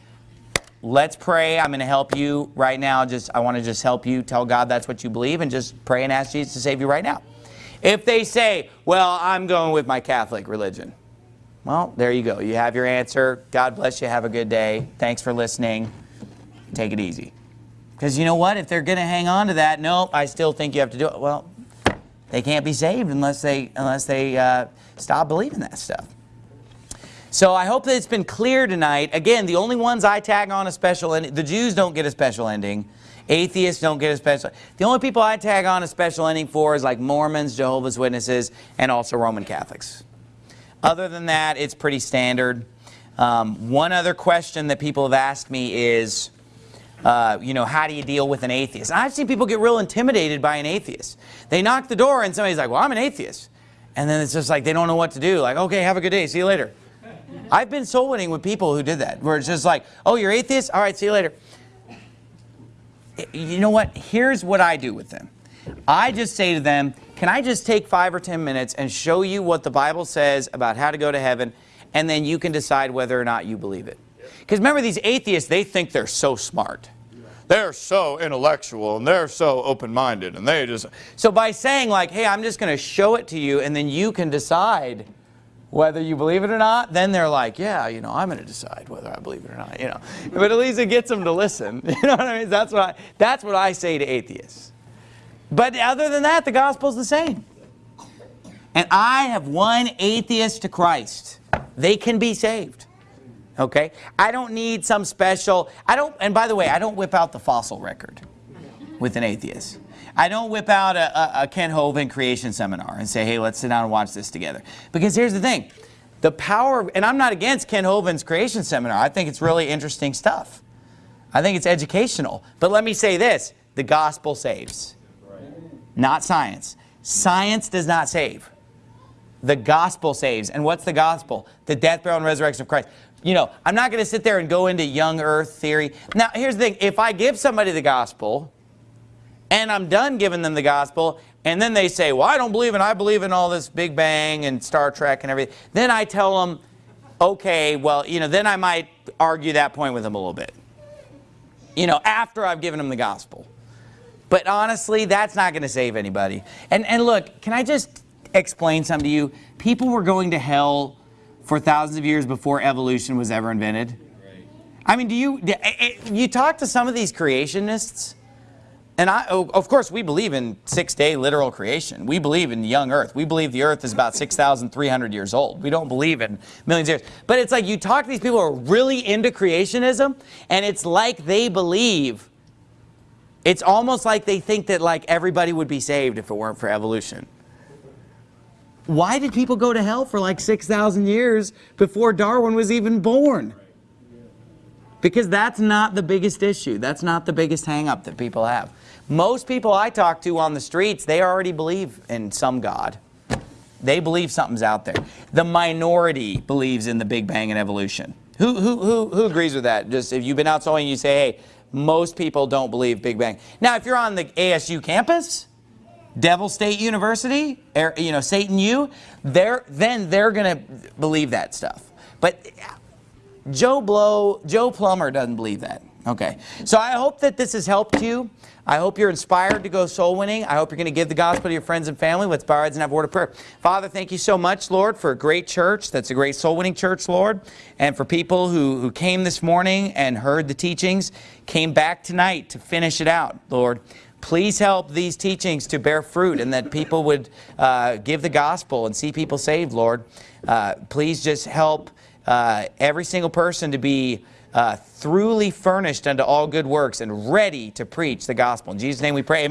Let's pray. I'm going to help you right now. Just I want to just help you tell God that's what you believe and just pray and ask Jesus to save you right now. If they say, well, I'm going with my Catholic religion. Well, there you go. You have your answer. God bless you. Have a good day. Thanks for listening. Take it easy. Because you know what? If they're going to hang on to that, no, I still think you have to do it. Well, they can't be saved unless they, unless they uh, stop believing that stuff. So I hope that it's been clear tonight. Again, the only ones I tag on a special ending, the Jews don't get a special ending. Atheists don't get a special. The only people I tag on a special ending for is like Mormons, Jehovah's Witnesses, and also Roman Catholics. Other than that, it's pretty standard. Um, one other question that people have asked me is, uh, you know, how do you deal with an atheist? I've seen people get real intimidated by an atheist. They knock the door and somebody's like, well, I'm an atheist. And then it's just like they don't know what to do. Like, okay, have a good day. See you later. I've been soul winning with people who did that, where it's just like, oh, you're atheist? All right, see you later. You know what? Here's what I do with them. I just say to them, can I just take five or 10 minutes and show you what the Bible says about how to go to heaven, and then you can decide whether or not you believe it. Because remember, these atheists, they think they're so smart. They're so intellectual and they're so open-minded and they just... So by saying like, hey, I'm just going to show it to you and then you can decide whether you believe it or not, then they're like, yeah, you know, I'm going to decide whether I believe it or not, you know. But at least it gets them to listen. You know what I mean? That's what I, that's what I say to atheists. But other than that, the gospel's the same. And I have won atheists to Christ. They can be saved okay? I don't need some special, I don't, and by the way, I don't whip out the fossil record with an atheist. I don't whip out a, a, a Kent Hovind creation seminar and say, hey, let's sit down and watch this together. Because here's the thing, the power, and I'm not against Kent Hovind's creation seminar. I think it's really interesting stuff. I think it's educational. But let me say this, the gospel saves, not science. Science does not save. The gospel saves. And what's the gospel? The death, burial, and resurrection of Christ you know, I'm not going to sit there and go into young earth theory. Now, here's the thing. If I give somebody the gospel and I'm done giving them the gospel and then they say, well, I don't believe in, I believe in all this Big Bang and Star Trek and everything. Then I tell them, okay, well, you know, then I might argue that point with them a little bit. You know, after I've given them the gospel. But honestly, that's not going to save anybody. And, and look, can I just explain something to you? People were going to hell for thousands of years before evolution was ever invented? I mean, do you, eh, eh, you talk to some of these creationists, and I, oh, of course, we believe in six-day literal creation. We believe in young earth. We believe the earth is about 6,300 years old. We don't believe in millions of years. But it's like you talk to these people who are really into creationism, and it's like they believe, it's almost like they think that like everybody would be saved if it weren't for evolution. Why did people go to hell for like 6,000 years before Darwin was even born? Because that's not the biggest issue. That's not the biggest hangup that people have. Most people I talk to on the streets, they already believe in some God. They believe something's out there. The minority believes in the Big Bang and evolution. Who, who, who, who agrees with that? Just if you've been out and you say, hey, most people don't believe Big Bang. Now, if you're on the ASU campus, Devil State University, er, you know, Satan U, they're, then they're going to believe that stuff. But Joe Blow, Joe Plumber doesn't believe that. Okay. So I hope that this has helped you. I hope you're inspired to go soul winning. I hope you're going to give the gospel to your friends and family. Let's bow our heads and have a word of prayer. Father, thank you so much, Lord, for a great church. That's a great soul winning church, Lord. And for people who, who came this morning and heard the teachings, came back tonight to finish it out, Lord. Please help these teachings to bear fruit and that people would uh, give the gospel and see people saved, Lord. Uh, please just help uh, every single person to be uh, throughly furnished unto all good works and ready to preach the gospel. In Jesus' name we pray. Amen.